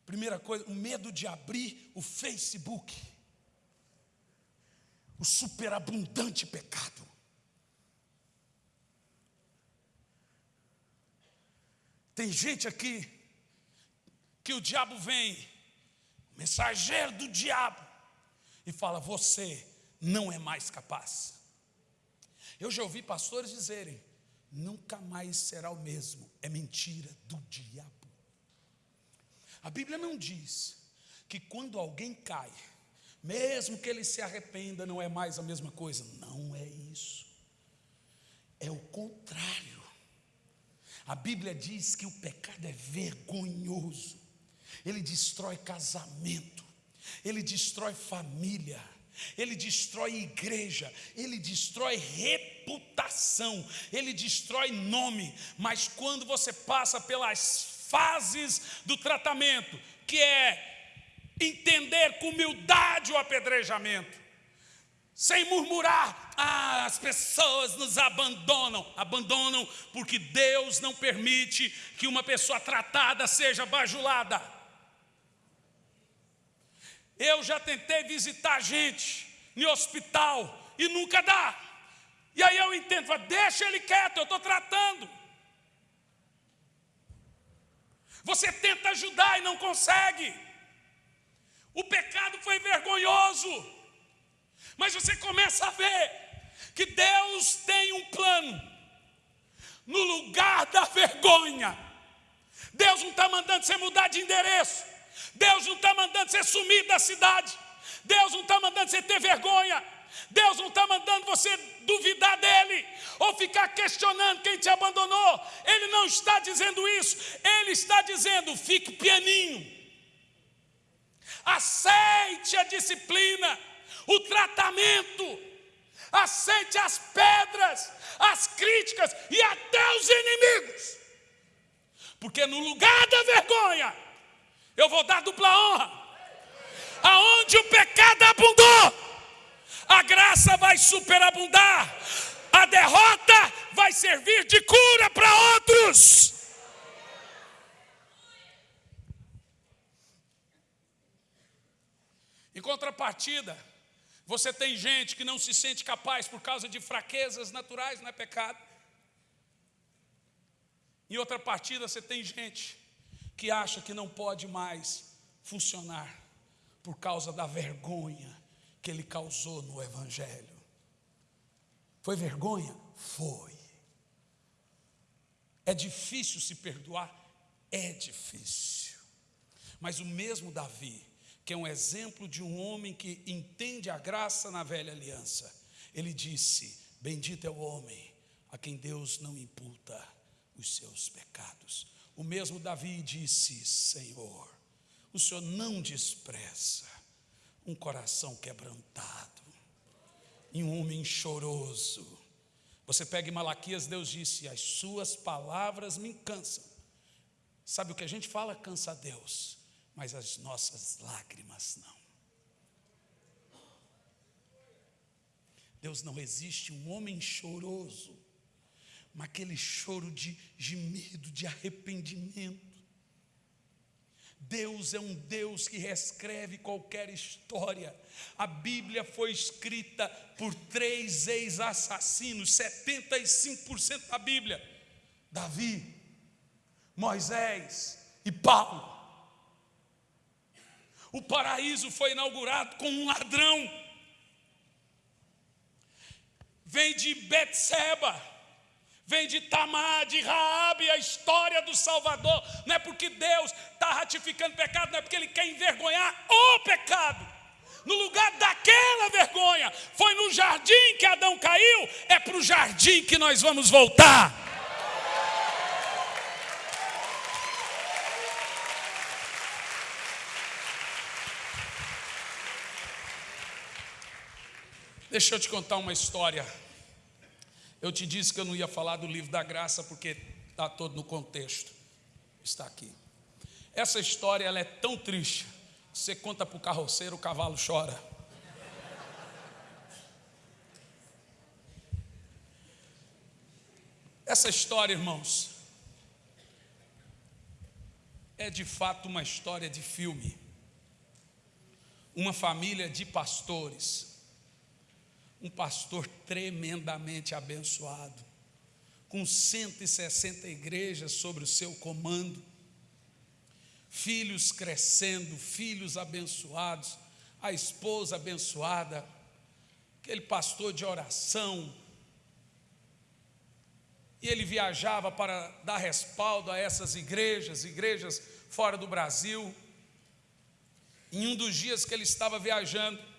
Primeira coisa, o medo de abrir o Facebook, o superabundante pecado. Tem gente aqui que o diabo vem, mensageiro do diabo, e fala: Você não é mais capaz. Eu já ouvi pastores dizerem: Nunca mais será o mesmo. É mentira do diabo. A Bíblia não diz que quando alguém cai, mesmo que ele se arrependa, não é mais a mesma coisa. Não é isso. É o contrário. A Bíblia diz que o pecado é vergonhoso, ele destrói casamento, ele destrói família, ele destrói igreja, ele destrói reputação, ele destrói nome, mas quando você passa pelas fases do tratamento, que é entender com humildade o apedrejamento, sem murmurar. Ah, as pessoas nos abandonam. Abandonam porque Deus não permite que uma pessoa tratada seja bajulada. Eu já tentei visitar gente em hospital e nunca dá. E aí eu entendo, falo, deixa ele quieto, eu estou tratando. Você tenta ajudar e não consegue. O pecado foi vergonhoso. Mas você começa a ver que Deus tem um plano no lugar da vergonha. Deus não está mandando você mudar de endereço. Deus não está mandando você sumir da cidade. Deus não está mandando você ter vergonha. Deus não está mandando você duvidar dele ou ficar questionando quem te abandonou. Ele não está dizendo isso. Ele está dizendo: fique pianinho. Aceite a disciplina, o tratamento, aceite as pedras, as críticas e até os inimigos. Porque no lugar da vergonha, eu vou dar dupla honra. Aonde o pecado abundou, a graça vai superabundar, a derrota vai servir de cura para outros. Em contrapartida, você tem gente que não se sente capaz por causa de fraquezas naturais, não é pecado. Em outra partida, você tem gente que acha que não pode mais funcionar por causa da vergonha que ele causou no Evangelho. Foi vergonha? Foi. É difícil se perdoar? É difícil. Mas o mesmo Davi, é um exemplo de um homem que entende a graça na velha aliança, ele disse: Bendito é o homem a quem Deus não imputa os seus pecados. O mesmo Davi disse: Senhor, o Senhor não despreza um coração quebrantado e um homem choroso. Você pega em Malaquias, Deus disse: As suas palavras me cansam. Sabe o que a gente fala? Cansa a Deus, mas as nossas lágrimas não. Deus não resiste um homem choroso, mas aquele choro de gemido, de arrependimento. Deus é um Deus que reescreve qualquer história. A Bíblia foi escrita por três ex-assassinos, 75% da Bíblia: Davi, Moisés e Paulo. O paraíso foi inaugurado com um ladrão. Vem de Betseba vem de Tamar, de Raabe, a história do Salvador. Não é porque Deus está ratificando pecado, não é porque Ele quer envergonhar o pecado. No lugar daquela vergonha, foi no jardim que Adão caiu, é para o jardim que nós vamos voltar. Deixa eu te contar uma história eu te disse que eu não ia falar do livro da graça porque está todo no contexto. Está aqui. Essa história ela é tão triste. Você conta para o carroceiro, o cavalo chora. Essa história, irmãos, é de fato uma história de filme. Uma família de pastores um pastor tremendamente abençoado, com 160 igrejas sobre o seu comando, filhos crescendo, filhos abençoados, a esposa abençoada, aquele pastor de oração. E ele viajava para dar respaldo a essas igrejas, igrejas fora do Brasil. Em um dos dias que ele estava viajando,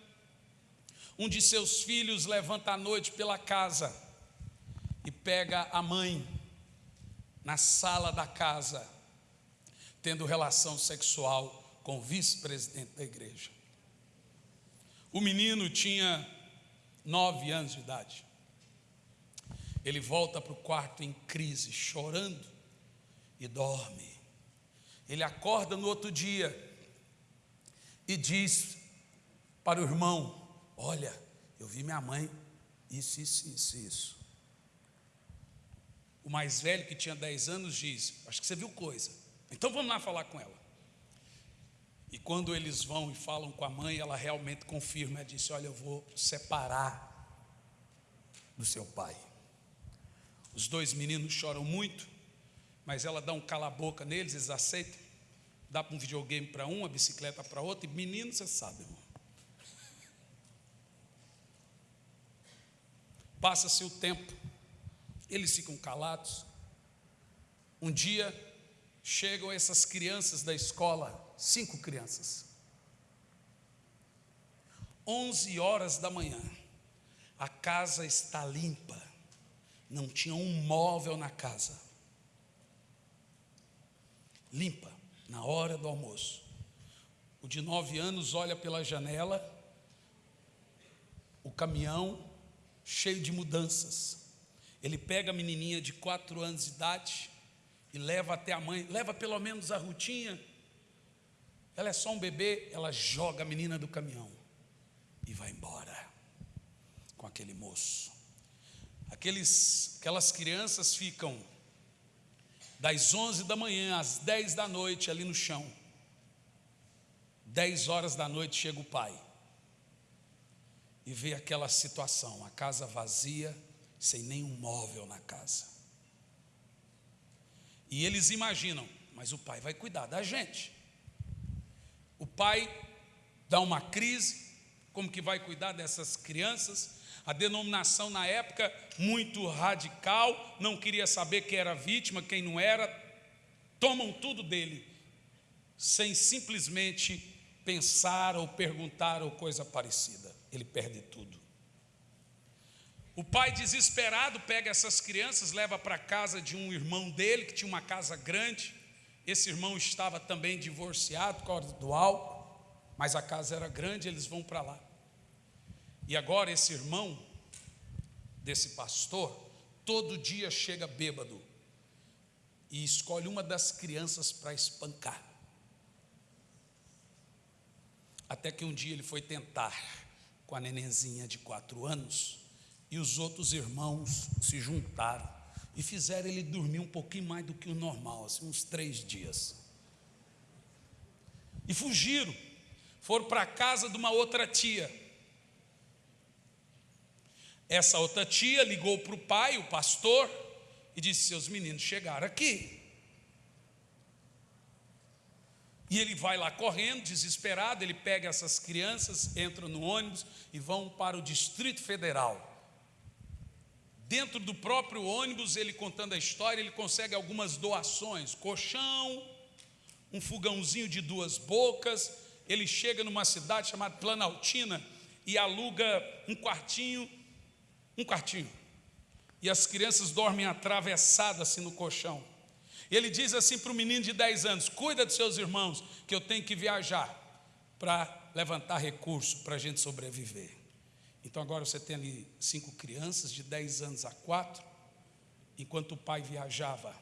um de seus filhos levanta à noite pela casa e pega a mãe na sala da casa, tendo relação sexual com o vice-presidente da igreja. O menino tinha nove anos de idade. Ele volta para o quarto em crise, chorando e dorme. Ele acorda no outro dia e diz para o irmão: Olha, eu vi minha mãe, isso, isso, isso, isso. O mais velho, que tinha 10 anos, diz: Acho que você viu coisa. Então vamos lá falar com ela. E quando eles vão e falam com a mãe, ela realmente confirma. Ela disse: Olha, eu vou separar do seu pai. Os dois meninos choram muito, mas ela dá um cala-boca neles, eles aceitam. Dá um videogame para um, a bicicleta para outro. E menino, você sabe, irmão. Passa-se o tempo, eles ficam calados, um dia chegam essas crianças da escola, cinco crianças. 11 horas da manhã, a casa está limpa, não tinha um móvel na casa. Limpa, na hora do almoço. O de nove anos olha pela janela, o caminhão cheio de mudanças. Ele pega a menininha de quatro anos de idade e leva até a mãe, leva pelo menos a Rutinha. Ela é só um bebê, ela joga a menina do caminhão e vai embora com aquele moço. Aqueles, aquelas crianças ficam das 11 da manhã às 10 da noite ali no chão. 10 horas da noite chega o pai e vê aquela situação, a casa vazia, sem nenhum móvel na casa. E eles imaginam, mas o pai vai cuidar da gente. O pai dá uma crise, como que vai cuidar dessas crianças? A denominação na época muito radical, não queria saber quem era vítima, quem não era. Tomam tudo dele, sem simplesmente pensar ou perguntar ou coisa parecida. Ele perde tudo. O pai desesperado pega essas crianças, leva para casa de um irmão dele que tinha uma casa grande. Esse irmão estava também divorciado por causa do álcool, mas a casa era grande, eles vão para lá. E agora esse irmão desse pastor, todo dia chega bêbado e escolhe uma das crianças para espancar. Até que um dia ele foi tentar com a nenenzinha de quatro anos e os outros irmãos se juntaram e fizeram ele dormir um pouquinho mais do que o normal, assim, uns três dias. E fugiram, foram para a casa de uma outra tia. Essa outra tia ligou para o pai, o pastor, e disse: Seus meninos chegaram aqui. E ele vai lá correndo, desesperado, ele pega essas crianças, entra no ônibus e vão para o Distrito Federal. Dentro do próprio ônibus, ele contando a história, ele consegue algumas doações: colchão, um fogãozinho de duas bocas. Ele chega numa cidade chamada Planaltina e aluga um quartinho, um quartinho. E as crianças dormem atravessadas assim no colchão. Ele diz assim para o menino de 10 anos: Cuida dos seus irmãos, que eu tenho que viajar para levantar recurso para a gente sobreviver. Então agora você tem ali cinco crianças de 10 anos a 4, enquanto o pai viajava.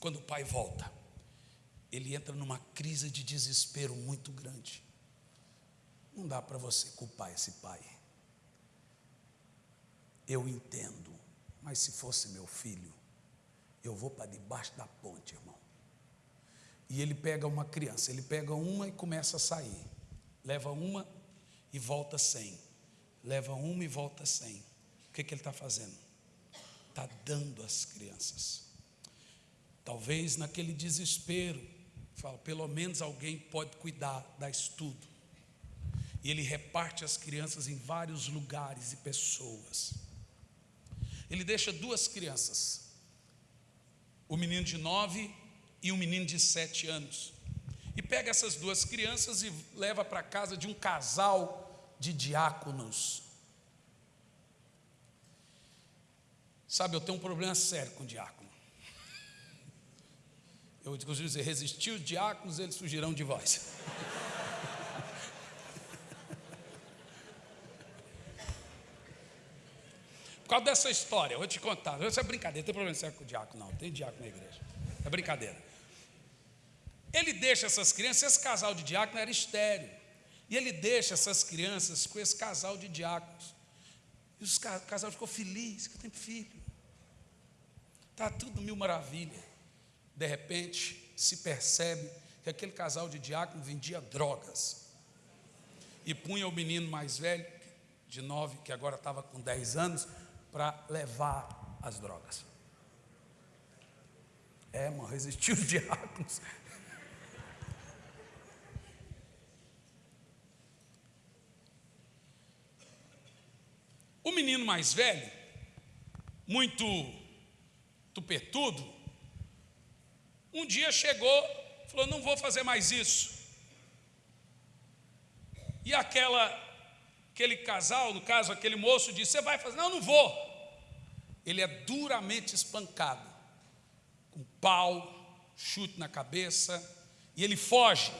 Quando o pai volta, ele entra numa crise de desespero muito grande. Não dá para você culpar esse pai. Eu entendo, mas se fosse meu filho, eu vou para debaixo da ponte, irmão. E ele pega uma criança, ele pega uma e começa a sair leva uma e volta cem, leva uma e volta cem. O que, que ele está fazendo? Está dando às crianças. Talvez naquele desespero, fala, pelo menos alguém pode cuidar, dar estudo. E ele reparte as crianças em vários lugares e pessoas. Ele deixa duas crianças, o menino de nove e um menino de sete anos e pega essas duas crianças e leva para casa de um casal de diáconos. Sabe, eu tenho um problema sério com diácono. Eu costumo dizer, resistir os diáconos, eles fugirão de vós. causa dessa história, eu vou te contar. Isso é brincadeira, não tem problema sério com o diácono, não. Tem diácono na igreja. É brincadeira. Ele deixa essas crianças, esse casal de diáconos era estéreo. E ele deixa essas crianças com esse casal de diáconos. E os, o casal ficou feliz, que tenho filho. Está tudo mil maravilha. De repente, se percebe que aquele casal de diáconos vendia drogas. E punha o menino mais velho, de nove, que agora estava com dez anos, para levar as drogas. É, mano, resistiu os diáconos. O menino mais velho, muito tupetudo, um dia chegou, falou: Não vou fazer mais isso. E aquela, aquele casal, no caso, aquele moço, disse: Você vai fazer? Não, não vou. Ele é duramente espancado, com pau, chute na cabeça, e ele foge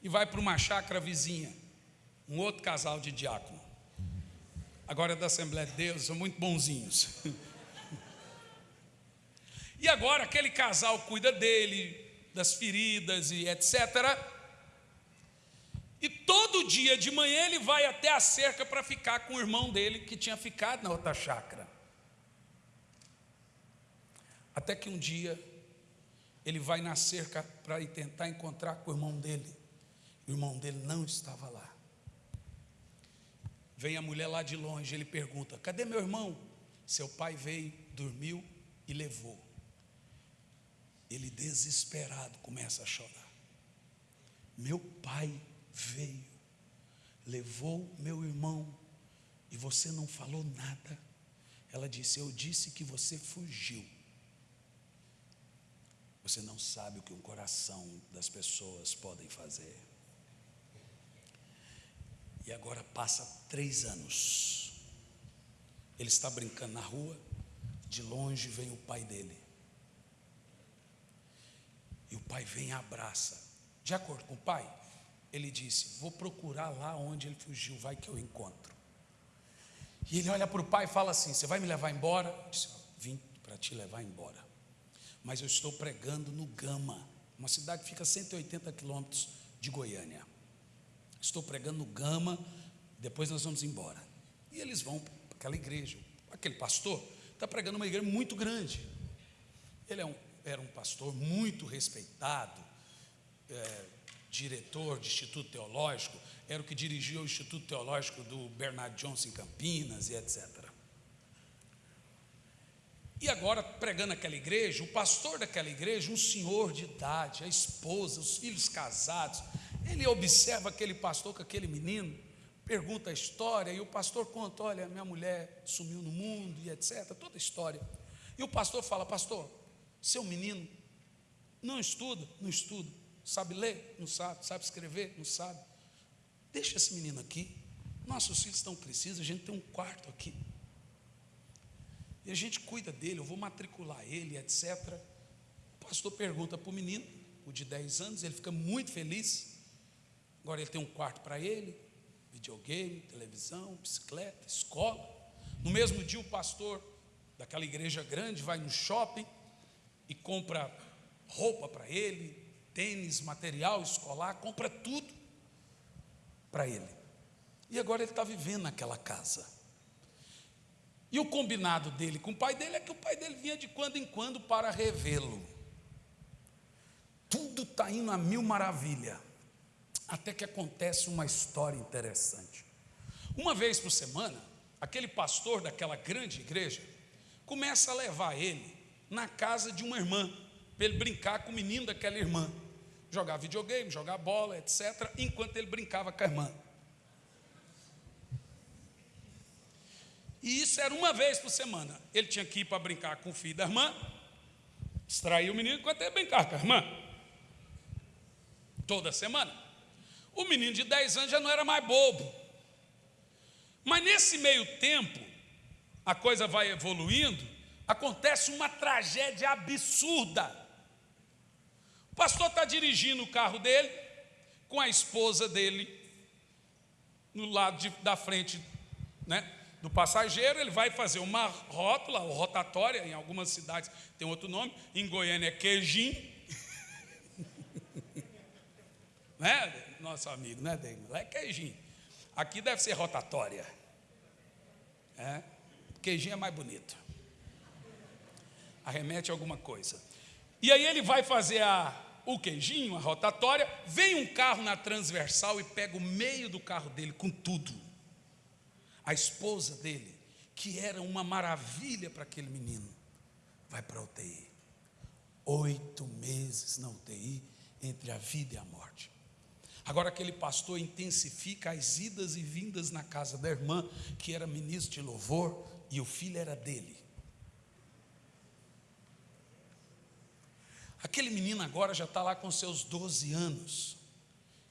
e vai para uma chácara vizinha, um outro casal de diácono. Agora é da Assembleia de Deus, são muito bonzinhos. E agora aquele casal cuida dele, das feridas e etc. E todo dia de manhã ele vai até a cerca para ficar com o irmão dele que tinha ficado na outra chácara. Até que um dia ele vai na cerca para tentar encontrar com o irmão dele. O irmão dele não estava lá. Vem a mulher lá de longe, ele pergunta: Cadê meu irmão? Seu pai veio, dormiu e levou. Ele desesperado começa a chorar. Meu pai veio, levou meu irmão e você não falou nada. Ela disse: Eu disse que você fugiu. Você não sabe o que um coração das pessoas podem fazer. E agora passa três anos. Ele está brincando na rua, de longe vem o pai dele. E o pai vem e abraça. De acordo com o pai, ele disse: Vou procurar lá onde ele fugiu, vai que eu encontro. E ele olha para o pai e fala assim: Você vai me levar embora? Eu disse: Vim para te levar embora. Mas eu estou pregando no Gama, uma cidade que fica a 180 quilômetros de Goiânia. Estou pregando no Gama, depois nós vamos embora. E eles vão para aquela igreja. Aquele pastor está pregando uma igreja muito grande. Ele é um, era um pastor muito respeitado, é, diretor de Instituto Teológico, era o que dirigia o Instituto Teológico do Bernard Johnson em Campinas e etc. E agora, pregando naquela igreja, o pastor daquela igreja, um senhor de idade, a esposa, os filhos casados, ele observa aquele pastor com aquele menino, pergunta a história, e o pastor conta: olha, minha mulher sumiu no mundo e etc. Toda a história. E o pastor fala: Pastor, seu menino não estuda? Não estuda. Sabe ler? Não sabe. Sabe escrever? Não sabe. Deixa esse menino aqui. Nossos filhos estão crescidos, a gente tem um quarto aqui. E a gente cuida dele, eu vou matricular ele, etc. O pastor pergunta para o menino, o de 10 anos, ele fica muito feliz. Agora ele tem um quarto para ele, videogame, televisão, bicicleta, escola. No mesmo dia, o pastor daquela igreja grande vai no shopping e compra roupa para ele, tênis, material escolar, compra tudo para ele. E agora ele está vivendo naquela casa. E o combinado dele com o pai dele é que o pai dele vinha de quando em quando para revê-lo. Tudo está indo a mil maravilha. Até que acontece uma história interessante. Uma vez por semana, aquele pastor daquela grande igreja começa a levar ele na casa de uma irmã, para ele brincar com o menino daquela irmã, jogar videogame, jogar bola, etc., enquanto ele brincava com a irmã. E isso era uma vez por semana. Ele tinha que ir para brincar com o filho da irmã, extrair o menino enquanto ele brincar com a irmã. Toda semana. O menino de 10 anos já não era mais bobo. Mas nesse meio tempo, a coisa vai evoluindo, acontece uma tragédia absurda. O pastor está dirigindo o carro dele, com a esposa dele no lado de, da frente né, do passageiro, ele vai fazer uma rótula, ou rotatória, em algumas cidades tem outro nome, em Goiânia é queijinho. né? nosso amigo, né? Lá é queijinho. Aqui deve ser rotatória. É? Queijinho é mais bonito. Arremete alguma coisa. E aí ele vai fazer a, o queijinho, a rotatória. Vem um carro na transversal e pega o meio do carro dele com tudo. A esposa dele, que era uma maravilha para aquele menino, vai para a UTI. Oito meses na UTI, entre a vida e a morte. Agora aquele pastor intensifica as idas e vindas na casa da irmã, que era ministro de louvor, e o filho era dele. Aquele menino agora já está lá com seus 12 anos.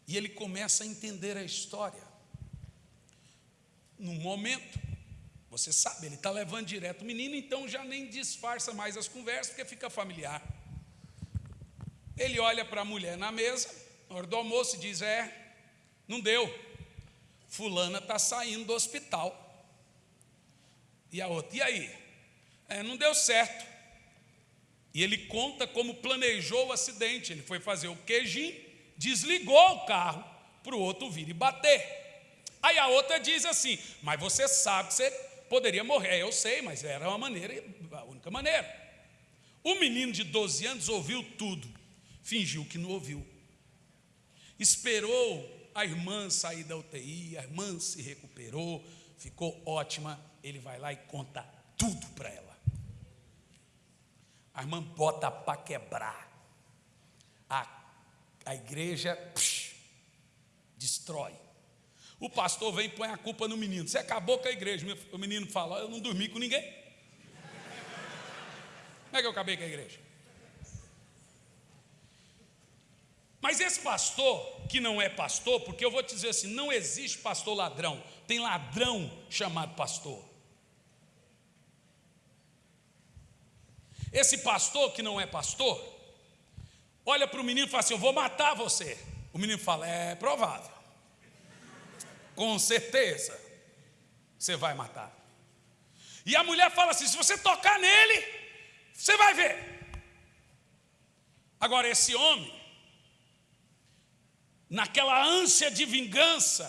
E ele começa a entender a história. No momento, você sabe, ele está levando direto o menino, então já nem disfarça mais as conversas, porque fica familiar. Ele olha para a mulher na mesa, na hora do almoço, e diz: É, não deu. Fulana está saindo do hospital. E a outra, e aí? É, não deu certo. E ele conta como planejou o acidente. Ele foi fazer o queijinho, desligou o carro para o outro vir e bater. Aí a outra diz assim: Mas você sabe que você poderia morrer. Eu sei, mas era uma maneira, a única maneira. O menino de 12 anos ouviu tudo, fingiu que não ouviu. Esperou a irmã sair da UTI, a irmã se recuperou, ficou ótima. Ele vai lá e conta tudo para ela. A irmã bota para quebrar. A, a igreja psh, destrói. O pastor vem e põe a culpa no menino. Você acabou com a igreja. O menino fala: Eu não dormi com ninguém. Como é que eu acabei com a igreja? Mas esse pastor, que não é pastor, porque eu vou te dizer assim: não existe pastor ladrão, tem ladrão chamado pastor. Esse pastor que não é pastor, olha para o menino e fala assim: Eu vou matar você. O menino fala: É provável. Com certeza, você vai matar. E a mulher fala assim: Se você tocar nele, você vai ver. Agora, esse homem, naquela ânsia de vingança,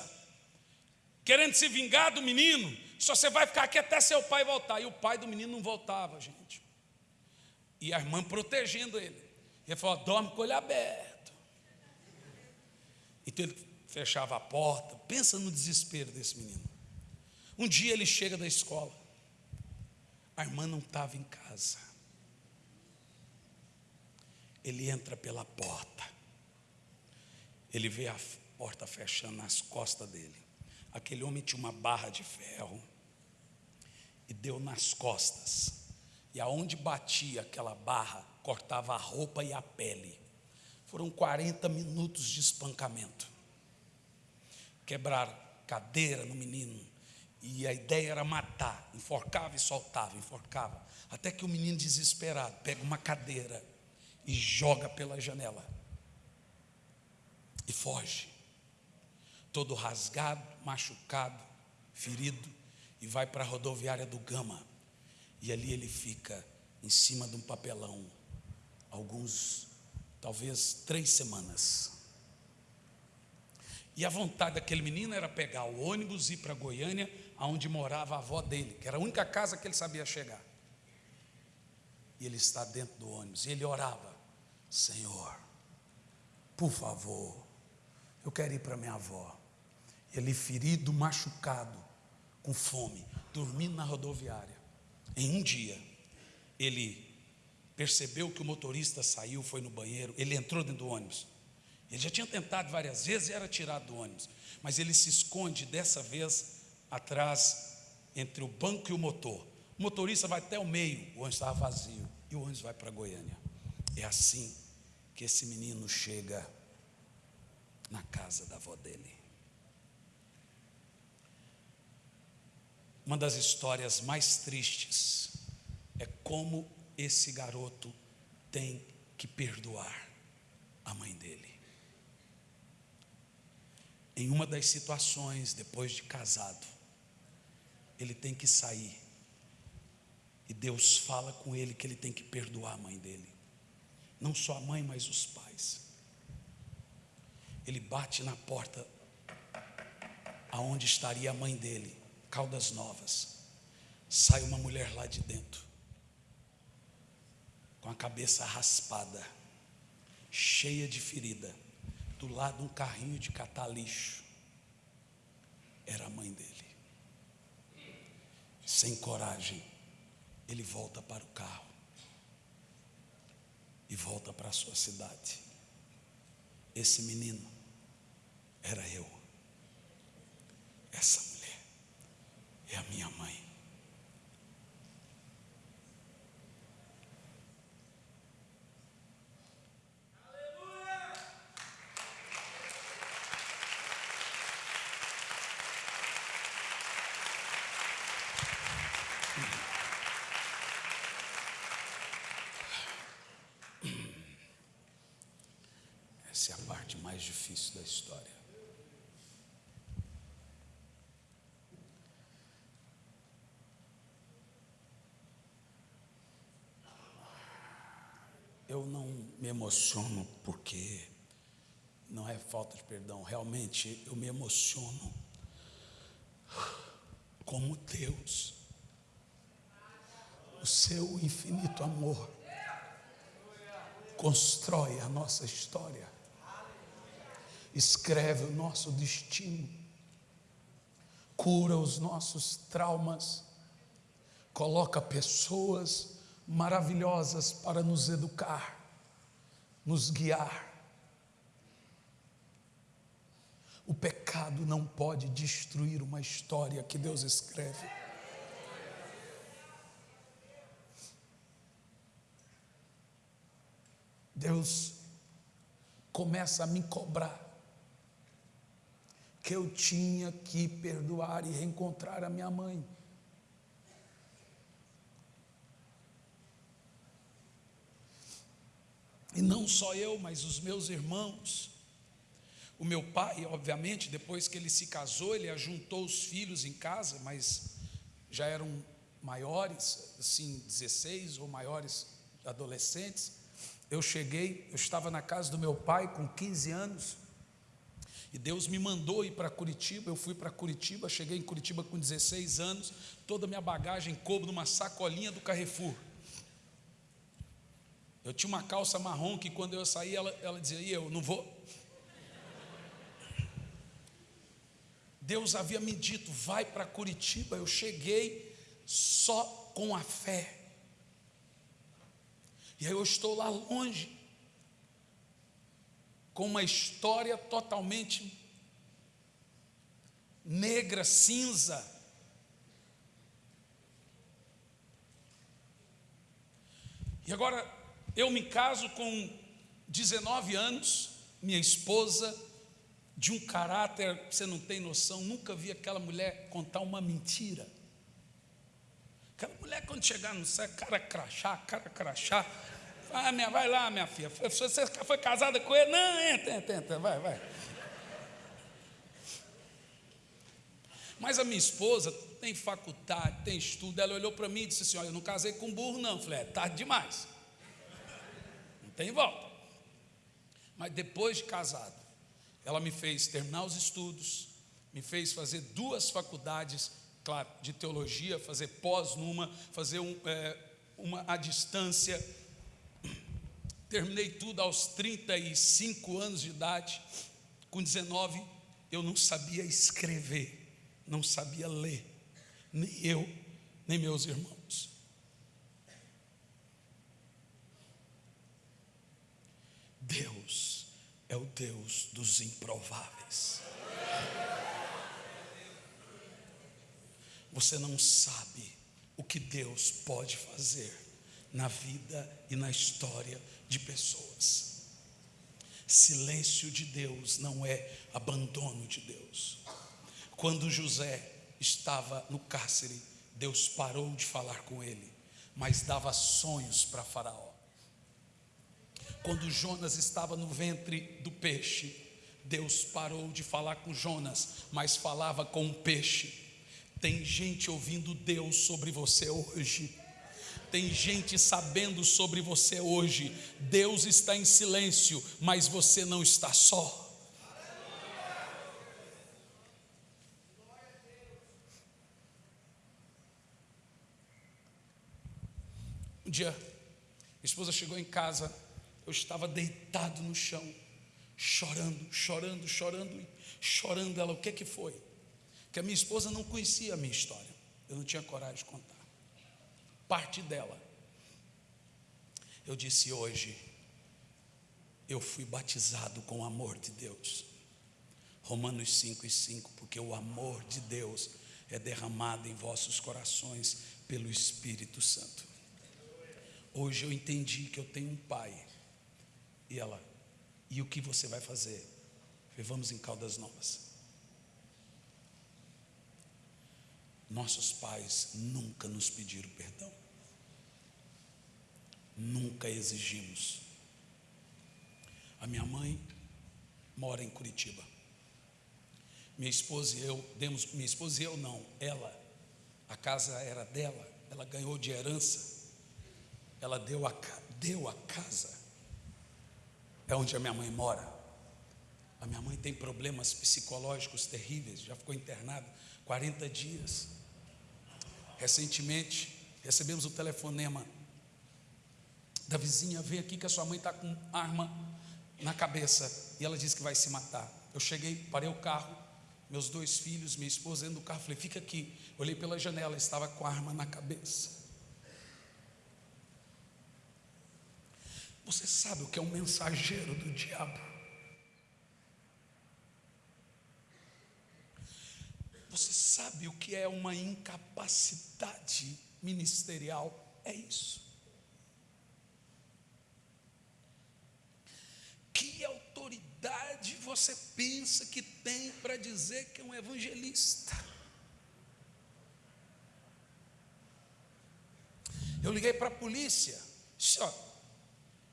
querendo se vingar do menino, só você vai ficar aqui até seu pai voltar. E o pai do menino não voltava, gente. E a irmã protegendo ele. Ele falou: dorme com o olho aberto. Então ele fechava a porta. Pensa no desespero desse menino. Um dia ele chega da escola. A irmã não estava em casa. Ele entra pela porta. Ele vê a porta fechando nas costas dele. Aquele homem tinha uma barra de ferro e deu nas costas e aonde batia aquela barra, cortava a roupa e a pele. Foram 40 minutos de espancamento. Quebraram cadeira no menino. E a ideia era matar. Enforcava e soltava, enforcava. Até que o menino, desesperado, pega uma cadeira e joga pela janela. E foge. Todo rasgado, machucado, ferido. E vai para a rodoviária do Gama e ali ele fica em cima de um papelão, alguns, talvez três semanas. E a vontade daquele menino era pegar o ônibus e ir para Goiânia, aonde morava a avó dele, que era a única casa que ele sabia chegar. E ele está dentro do ônibus, e ele orava: Senhor, por favor, eu quero ir para minha avó. Ele ferido, machucado, com fome, dormindo na rodoviária. Em um dia, ele percebeu que o motorista saiu, foi no banheiro, ele entrou dentro do ônibus. Ele já tinha tentado várias vezes e era tirado do ônibus, mas ele se esconde dessa vez atrás entre o banco e o motor. O motorista vai até o meio, o ônibus estava vazio e o ônibus vai para Goiânia. É assim que esse menino chega na casa da avó dele. Uma das histórias mais tristes é como esse garoto tem que perdoar a mãe dele. Em uma das situações, depois de casado, ele tem que sair. E Deus fala com ele que ele tem que perdoar a mãe dele. Não só a mãe, mas os pais. Ele bate na porta aonde estaria a mãe dele. Caldas Novas, sai uma mulher lá de dentro, com a cabeça raspada, cheia de ferida, do lado um carrinho de catar lixo. Era a mãe dele. Sem coragem, ele volta para o carro e volta para a sua cidade. Esse menino era eu. Essa é a minha mãe. Essa é a parte mais difícil da história. Me emociono porque não é falta de perdão, realmente eu me emociono como Deus, o seu infinito amor, constrói a nossa história, escreve o nosso destino, cura os nossos traumas, coloca pessoas maravilhosas para nos educar, nos guiar. O pecado não pode destruir uma história que Deus escreve. Deus começa a me cobrar que eu tinha que perdoar e reencontrar a minha mãe. E não só eu, mas os meus irmãos. O meu pai, obviamente, depois que ele se casou, ele ajuntou os filhos em casa, mas já eram maiores, assim, 16 ou maiores adolescentes. Eu cheguei, eu estava na casa do meu pai com 15 anos, e Deus me mandou ir para Curitiba. Eu fui para Curitiba, cheguei em Curitiba com 16 anos, toda a minha bagagem coube numa sacolinha do Carrefour. Eu tinha uma calça marrom que quando eu saí, ela, ela dizia, e eu não vou. Deus havia me dito, vai para Curitiba. Eu cheguei só com a fé. E aí eu estou lá longe, com uma história totalmente negra, cinza. E agora eu me caso com 19 anos, minha esposa, de um caráter, você não tem noção, nunca vi aquela mulher contar uma mentira. Aquela mulher, quando chegar no céu, cara crachá, cara crachá. Ah, minha, vai lá, minha filha. Você foi casada com ele? Não, entra, entra, entra, vai, vai. Mas a minha esposa tem faculdade, tem estudo. Ela olhou para mim e disse assim: Olha, eu não casei com burro, não. Eu falei: É tarde demais tem volta. Mas depois de casado, ela me fez terminar os estudos, me fez fazer duas faculdades, claro, de teologia, fazer pós numa, fazer um, é, uma à distância. Terminei tudo aos 35 anos de idade. Com 19, eu não sabia escrever, não sabia ler, nem eu, nem meus irmãos. Deus é o Deus dos improváveis. Você não sabe o que Deus pode fazer na vida e na história de pessoas. Silêncio de Deus não é abandono de Deus. Quando José estava no cárcere, Deus parou de falar com ele, mas dava sonhos para Faraó. Quando Jonas estava no ventre do peixe, Deus parou de falar com Jonas, mas falava com o peixe. Tem gente ouvindo Deus sobre você hoje. Tem gente sabendo sobre você hoje. Deus está em silêncio, mas você não está só. Um dia, minha esposa chegou em casa eu estava deitado no chão, chorando, chorando, chorando, chorando. Ela, o que que foi? Que a minha esposa não conhecia a minha história. Eu não tinha coragem de contar. Parte dela. Eu disse hoje, eu fui batizado com o amor de Deus. Romanos 5 e 5, porque o amor de Deus é derramado em vossos corações pelo Espírito Santo. Hoje eu entendi que eu tenho um pai e ela, e o que você vai fazer? falei, vamos em Caldas Novas. Nossos pais nunca nos pediram perdão. Nunca exigimos. A minha mãe mora em Curitiba. Minha esposa e eu demos, minha esposa e eu não, ela, a casa era dela, ela ganhou de herança, ela deu a, deu a casa, é onde a minha mãe mora. A minha mãe tem problemas psicológicos terríveis, já ficou internada 40 dias. Recentemente, recebemos o telefonema da vizinha: vem aqui que a sua mãe está com arma na cabeça e ela disse que vai se matar. Eu cheguei, parei o carro, meus dois filhos, minha esposa dentro do carro, falei: fica aqui. Olhei pela janela, estava com a arma na cabeça. Você sabe o que é um mensageiro do diabo? Você sabe o que é uma incapacidade ministerial? É isso. Que autoridade você pensa que tem para dizer que é um evangelista? Eu liguei para a polícia. Ó,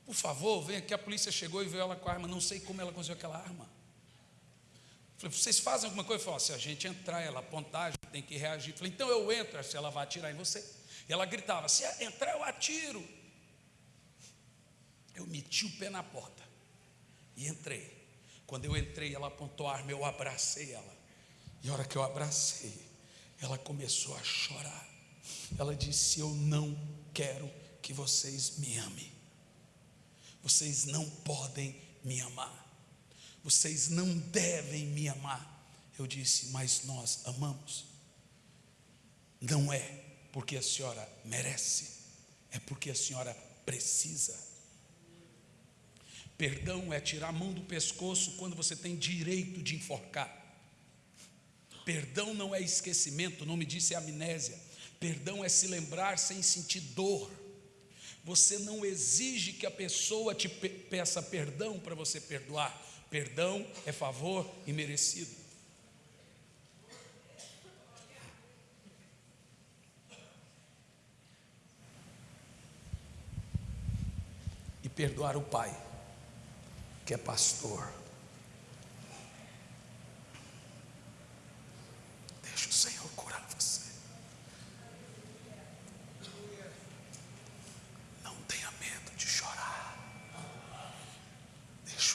por favor, vem aqui. A polícia chegou e veio ela com a arma. Não sei como ela conseguiu aquela arma. Falei, vocês fazem alguma coisa? Falei, se a gente entrar, ela apontar, tem que reagir. Falei, então eu entro, se ela vai atirar em você. E ela gritava, se entrar eu atiro. Eu meti o pé na porta e entrei. Quando eu entrei, ela apontou a arma, eu abracei ela. E a hora que eu abracei, ela começou a chorar. Ela disse: Eu não quero que vocês me amem. Vocês não podem me amar vocês não devem me amar. Eu disse, mas nós amamos. Não é porque a senhora merece, é porque a senhora precisa. Perdão é tirar a mão do pescoço quando você tem direito de enforcar. Perdão não é esquecimento, o nome disso é amnésia. Perdão é se lembrar sem sentir dor. Você não exige que a pessoa te peça perdão para você perdoar. Perdão é favor imerecido. E perdoar o pai, que é pastor. Deixa o Senhor curar você.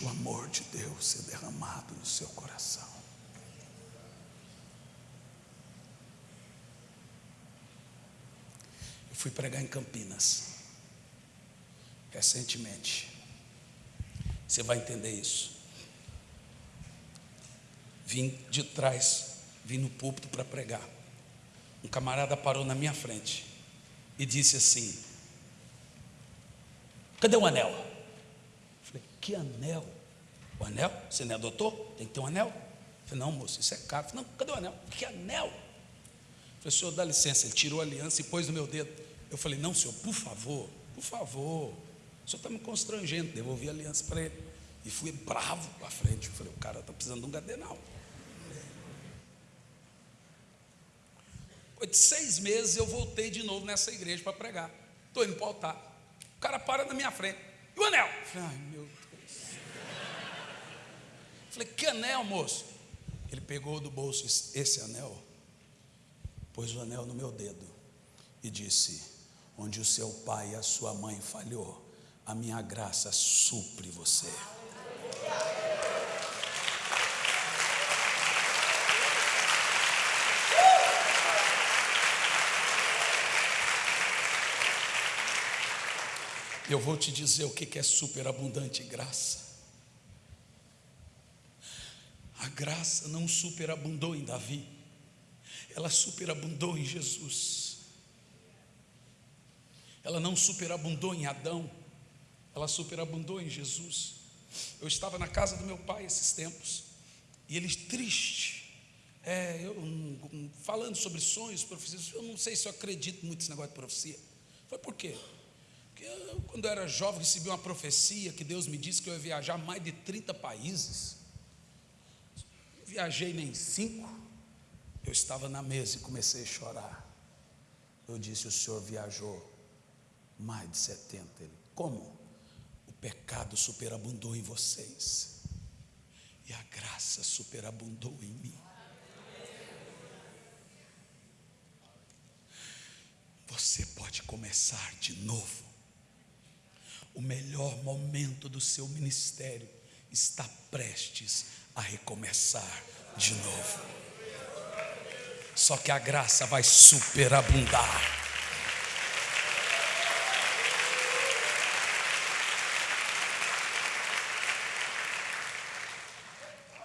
O amor de Deus ser derramado no seu coração. Eu fui pregar em Campinas, recentemente. Você vai entender isso. Vim de trás, vim no púlpito para pregar. Um camarada parou na minha frente e disse assim: Cadê o anel? Que anel? O anel? Você não é doutor? Tem que ter um anel? Eu falei, não, moço, isso é caro. Eu falei, não, cadê o anel? Que anel? Eu falei, senhor, dá licença. Ele tirou a aliança e pôs no meu dedo. Eu falei, não, senhor, por favor, por favor. O senhor está me constrangendo. Devolvi a aliança para ele. E fui bravo para frente. Eu falei, o cara está precisando de um. Depois de seis meses eu voltei de novo nessa igreja para pregar. Estou indo para o altar. O cara para na minha frente. E o anel? Falei, ai meu Falei, que anel, moço? Ele pegou do bolso esse anel, pôs o anel no meu dedo e disse: Onde o seu pai e a sua mãe falhou, a minha graça supre você. Eu vou te dizer o que é superabundante graça. A graça não superabundou em Davi, ela superabundou em Jesus. Ela não superabundou em Adão, ela superabundou em Jesus. Eu estava na casa do meu pai esses tempos, e ele triste, é, eu, falando sobre sonhos, profecias, eu não sei se eu acredito muito nesse negócio de profecia. Foi por quê? Eu, quando eu era jovem, recebi uma profecia que Deus me disse que eu ia viajar mais de 30 países viajei nem cinco. Eu estava na mesa e comecei a chorar. Eu disse: O senhor viajou mais de 70. Ele, como? O pecado superabundou em vocês. E graça superabundou em mim. Você pode começar de novo. O melhor momento do seu ministério está prestes a recomeçar de novo. Só que a graça vai superabundar.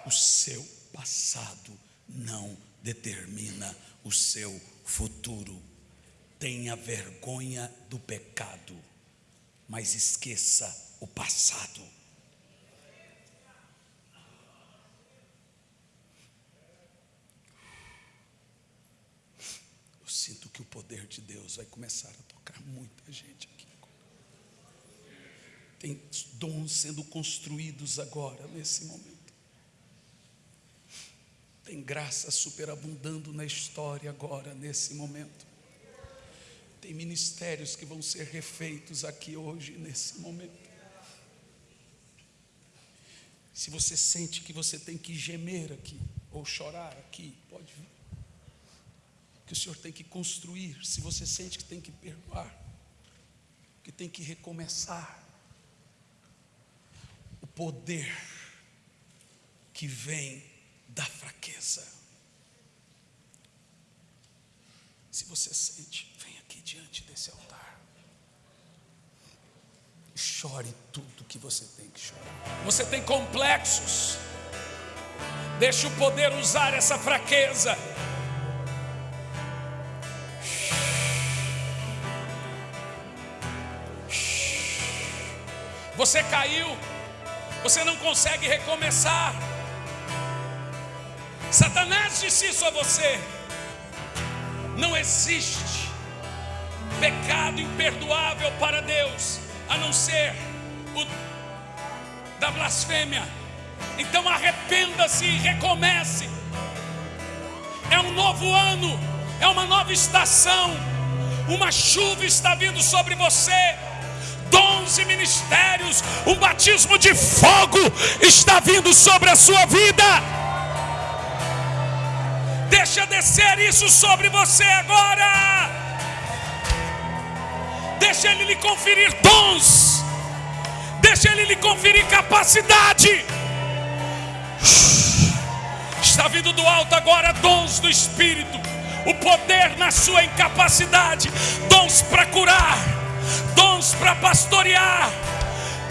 O seu passado não determina o seu futuro. Tenha vergonha do pecado, mas esqueça o passado. Eu sinto que o poder de Deus vai começar a tocar muita gente aqui. Tem dons sendo construídos agora, nesse momento. Tem graça superabundando na história agora, nesse momento. Tem ministérios que vão ser refeitos aqui hoje, nesse momento. Se você sente que você tem que gemer aqui, ou chorar aqui, pode vir. Que o Senhor tem que construir. Se você sente que tem que perdoar, que tem que recomeçar. O poder que vem da fraqueza. Se você sente, vem diante desse altar. Chore tudo que você tem que chorar. Você tem complexos. Deixe o poder usar essa fraqueza. Você caiu, você não consegue recomeçar. Satanás disse isso a você. Não existe pecado imperdoável para Deus, a não ser o da blasfêmia. Então arrependa-se e recomece. É um novo ano, é uma nova estação. Uma chuva está vindo sobre você. Dons e ministérios, um batismo de fogo está vindo sobre a sua vida. Deixa descer isso sobre você agora. Deixa Ele lhe conferir dons. Deixa Ele lhe conferir capacidade. Está vindo do alto agora dons do Espírito. O poder na sua incapacidade. Dons para curar. Dons para pastorear.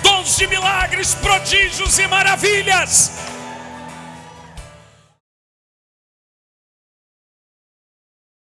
Dons de milagres, prodígios e maravilhas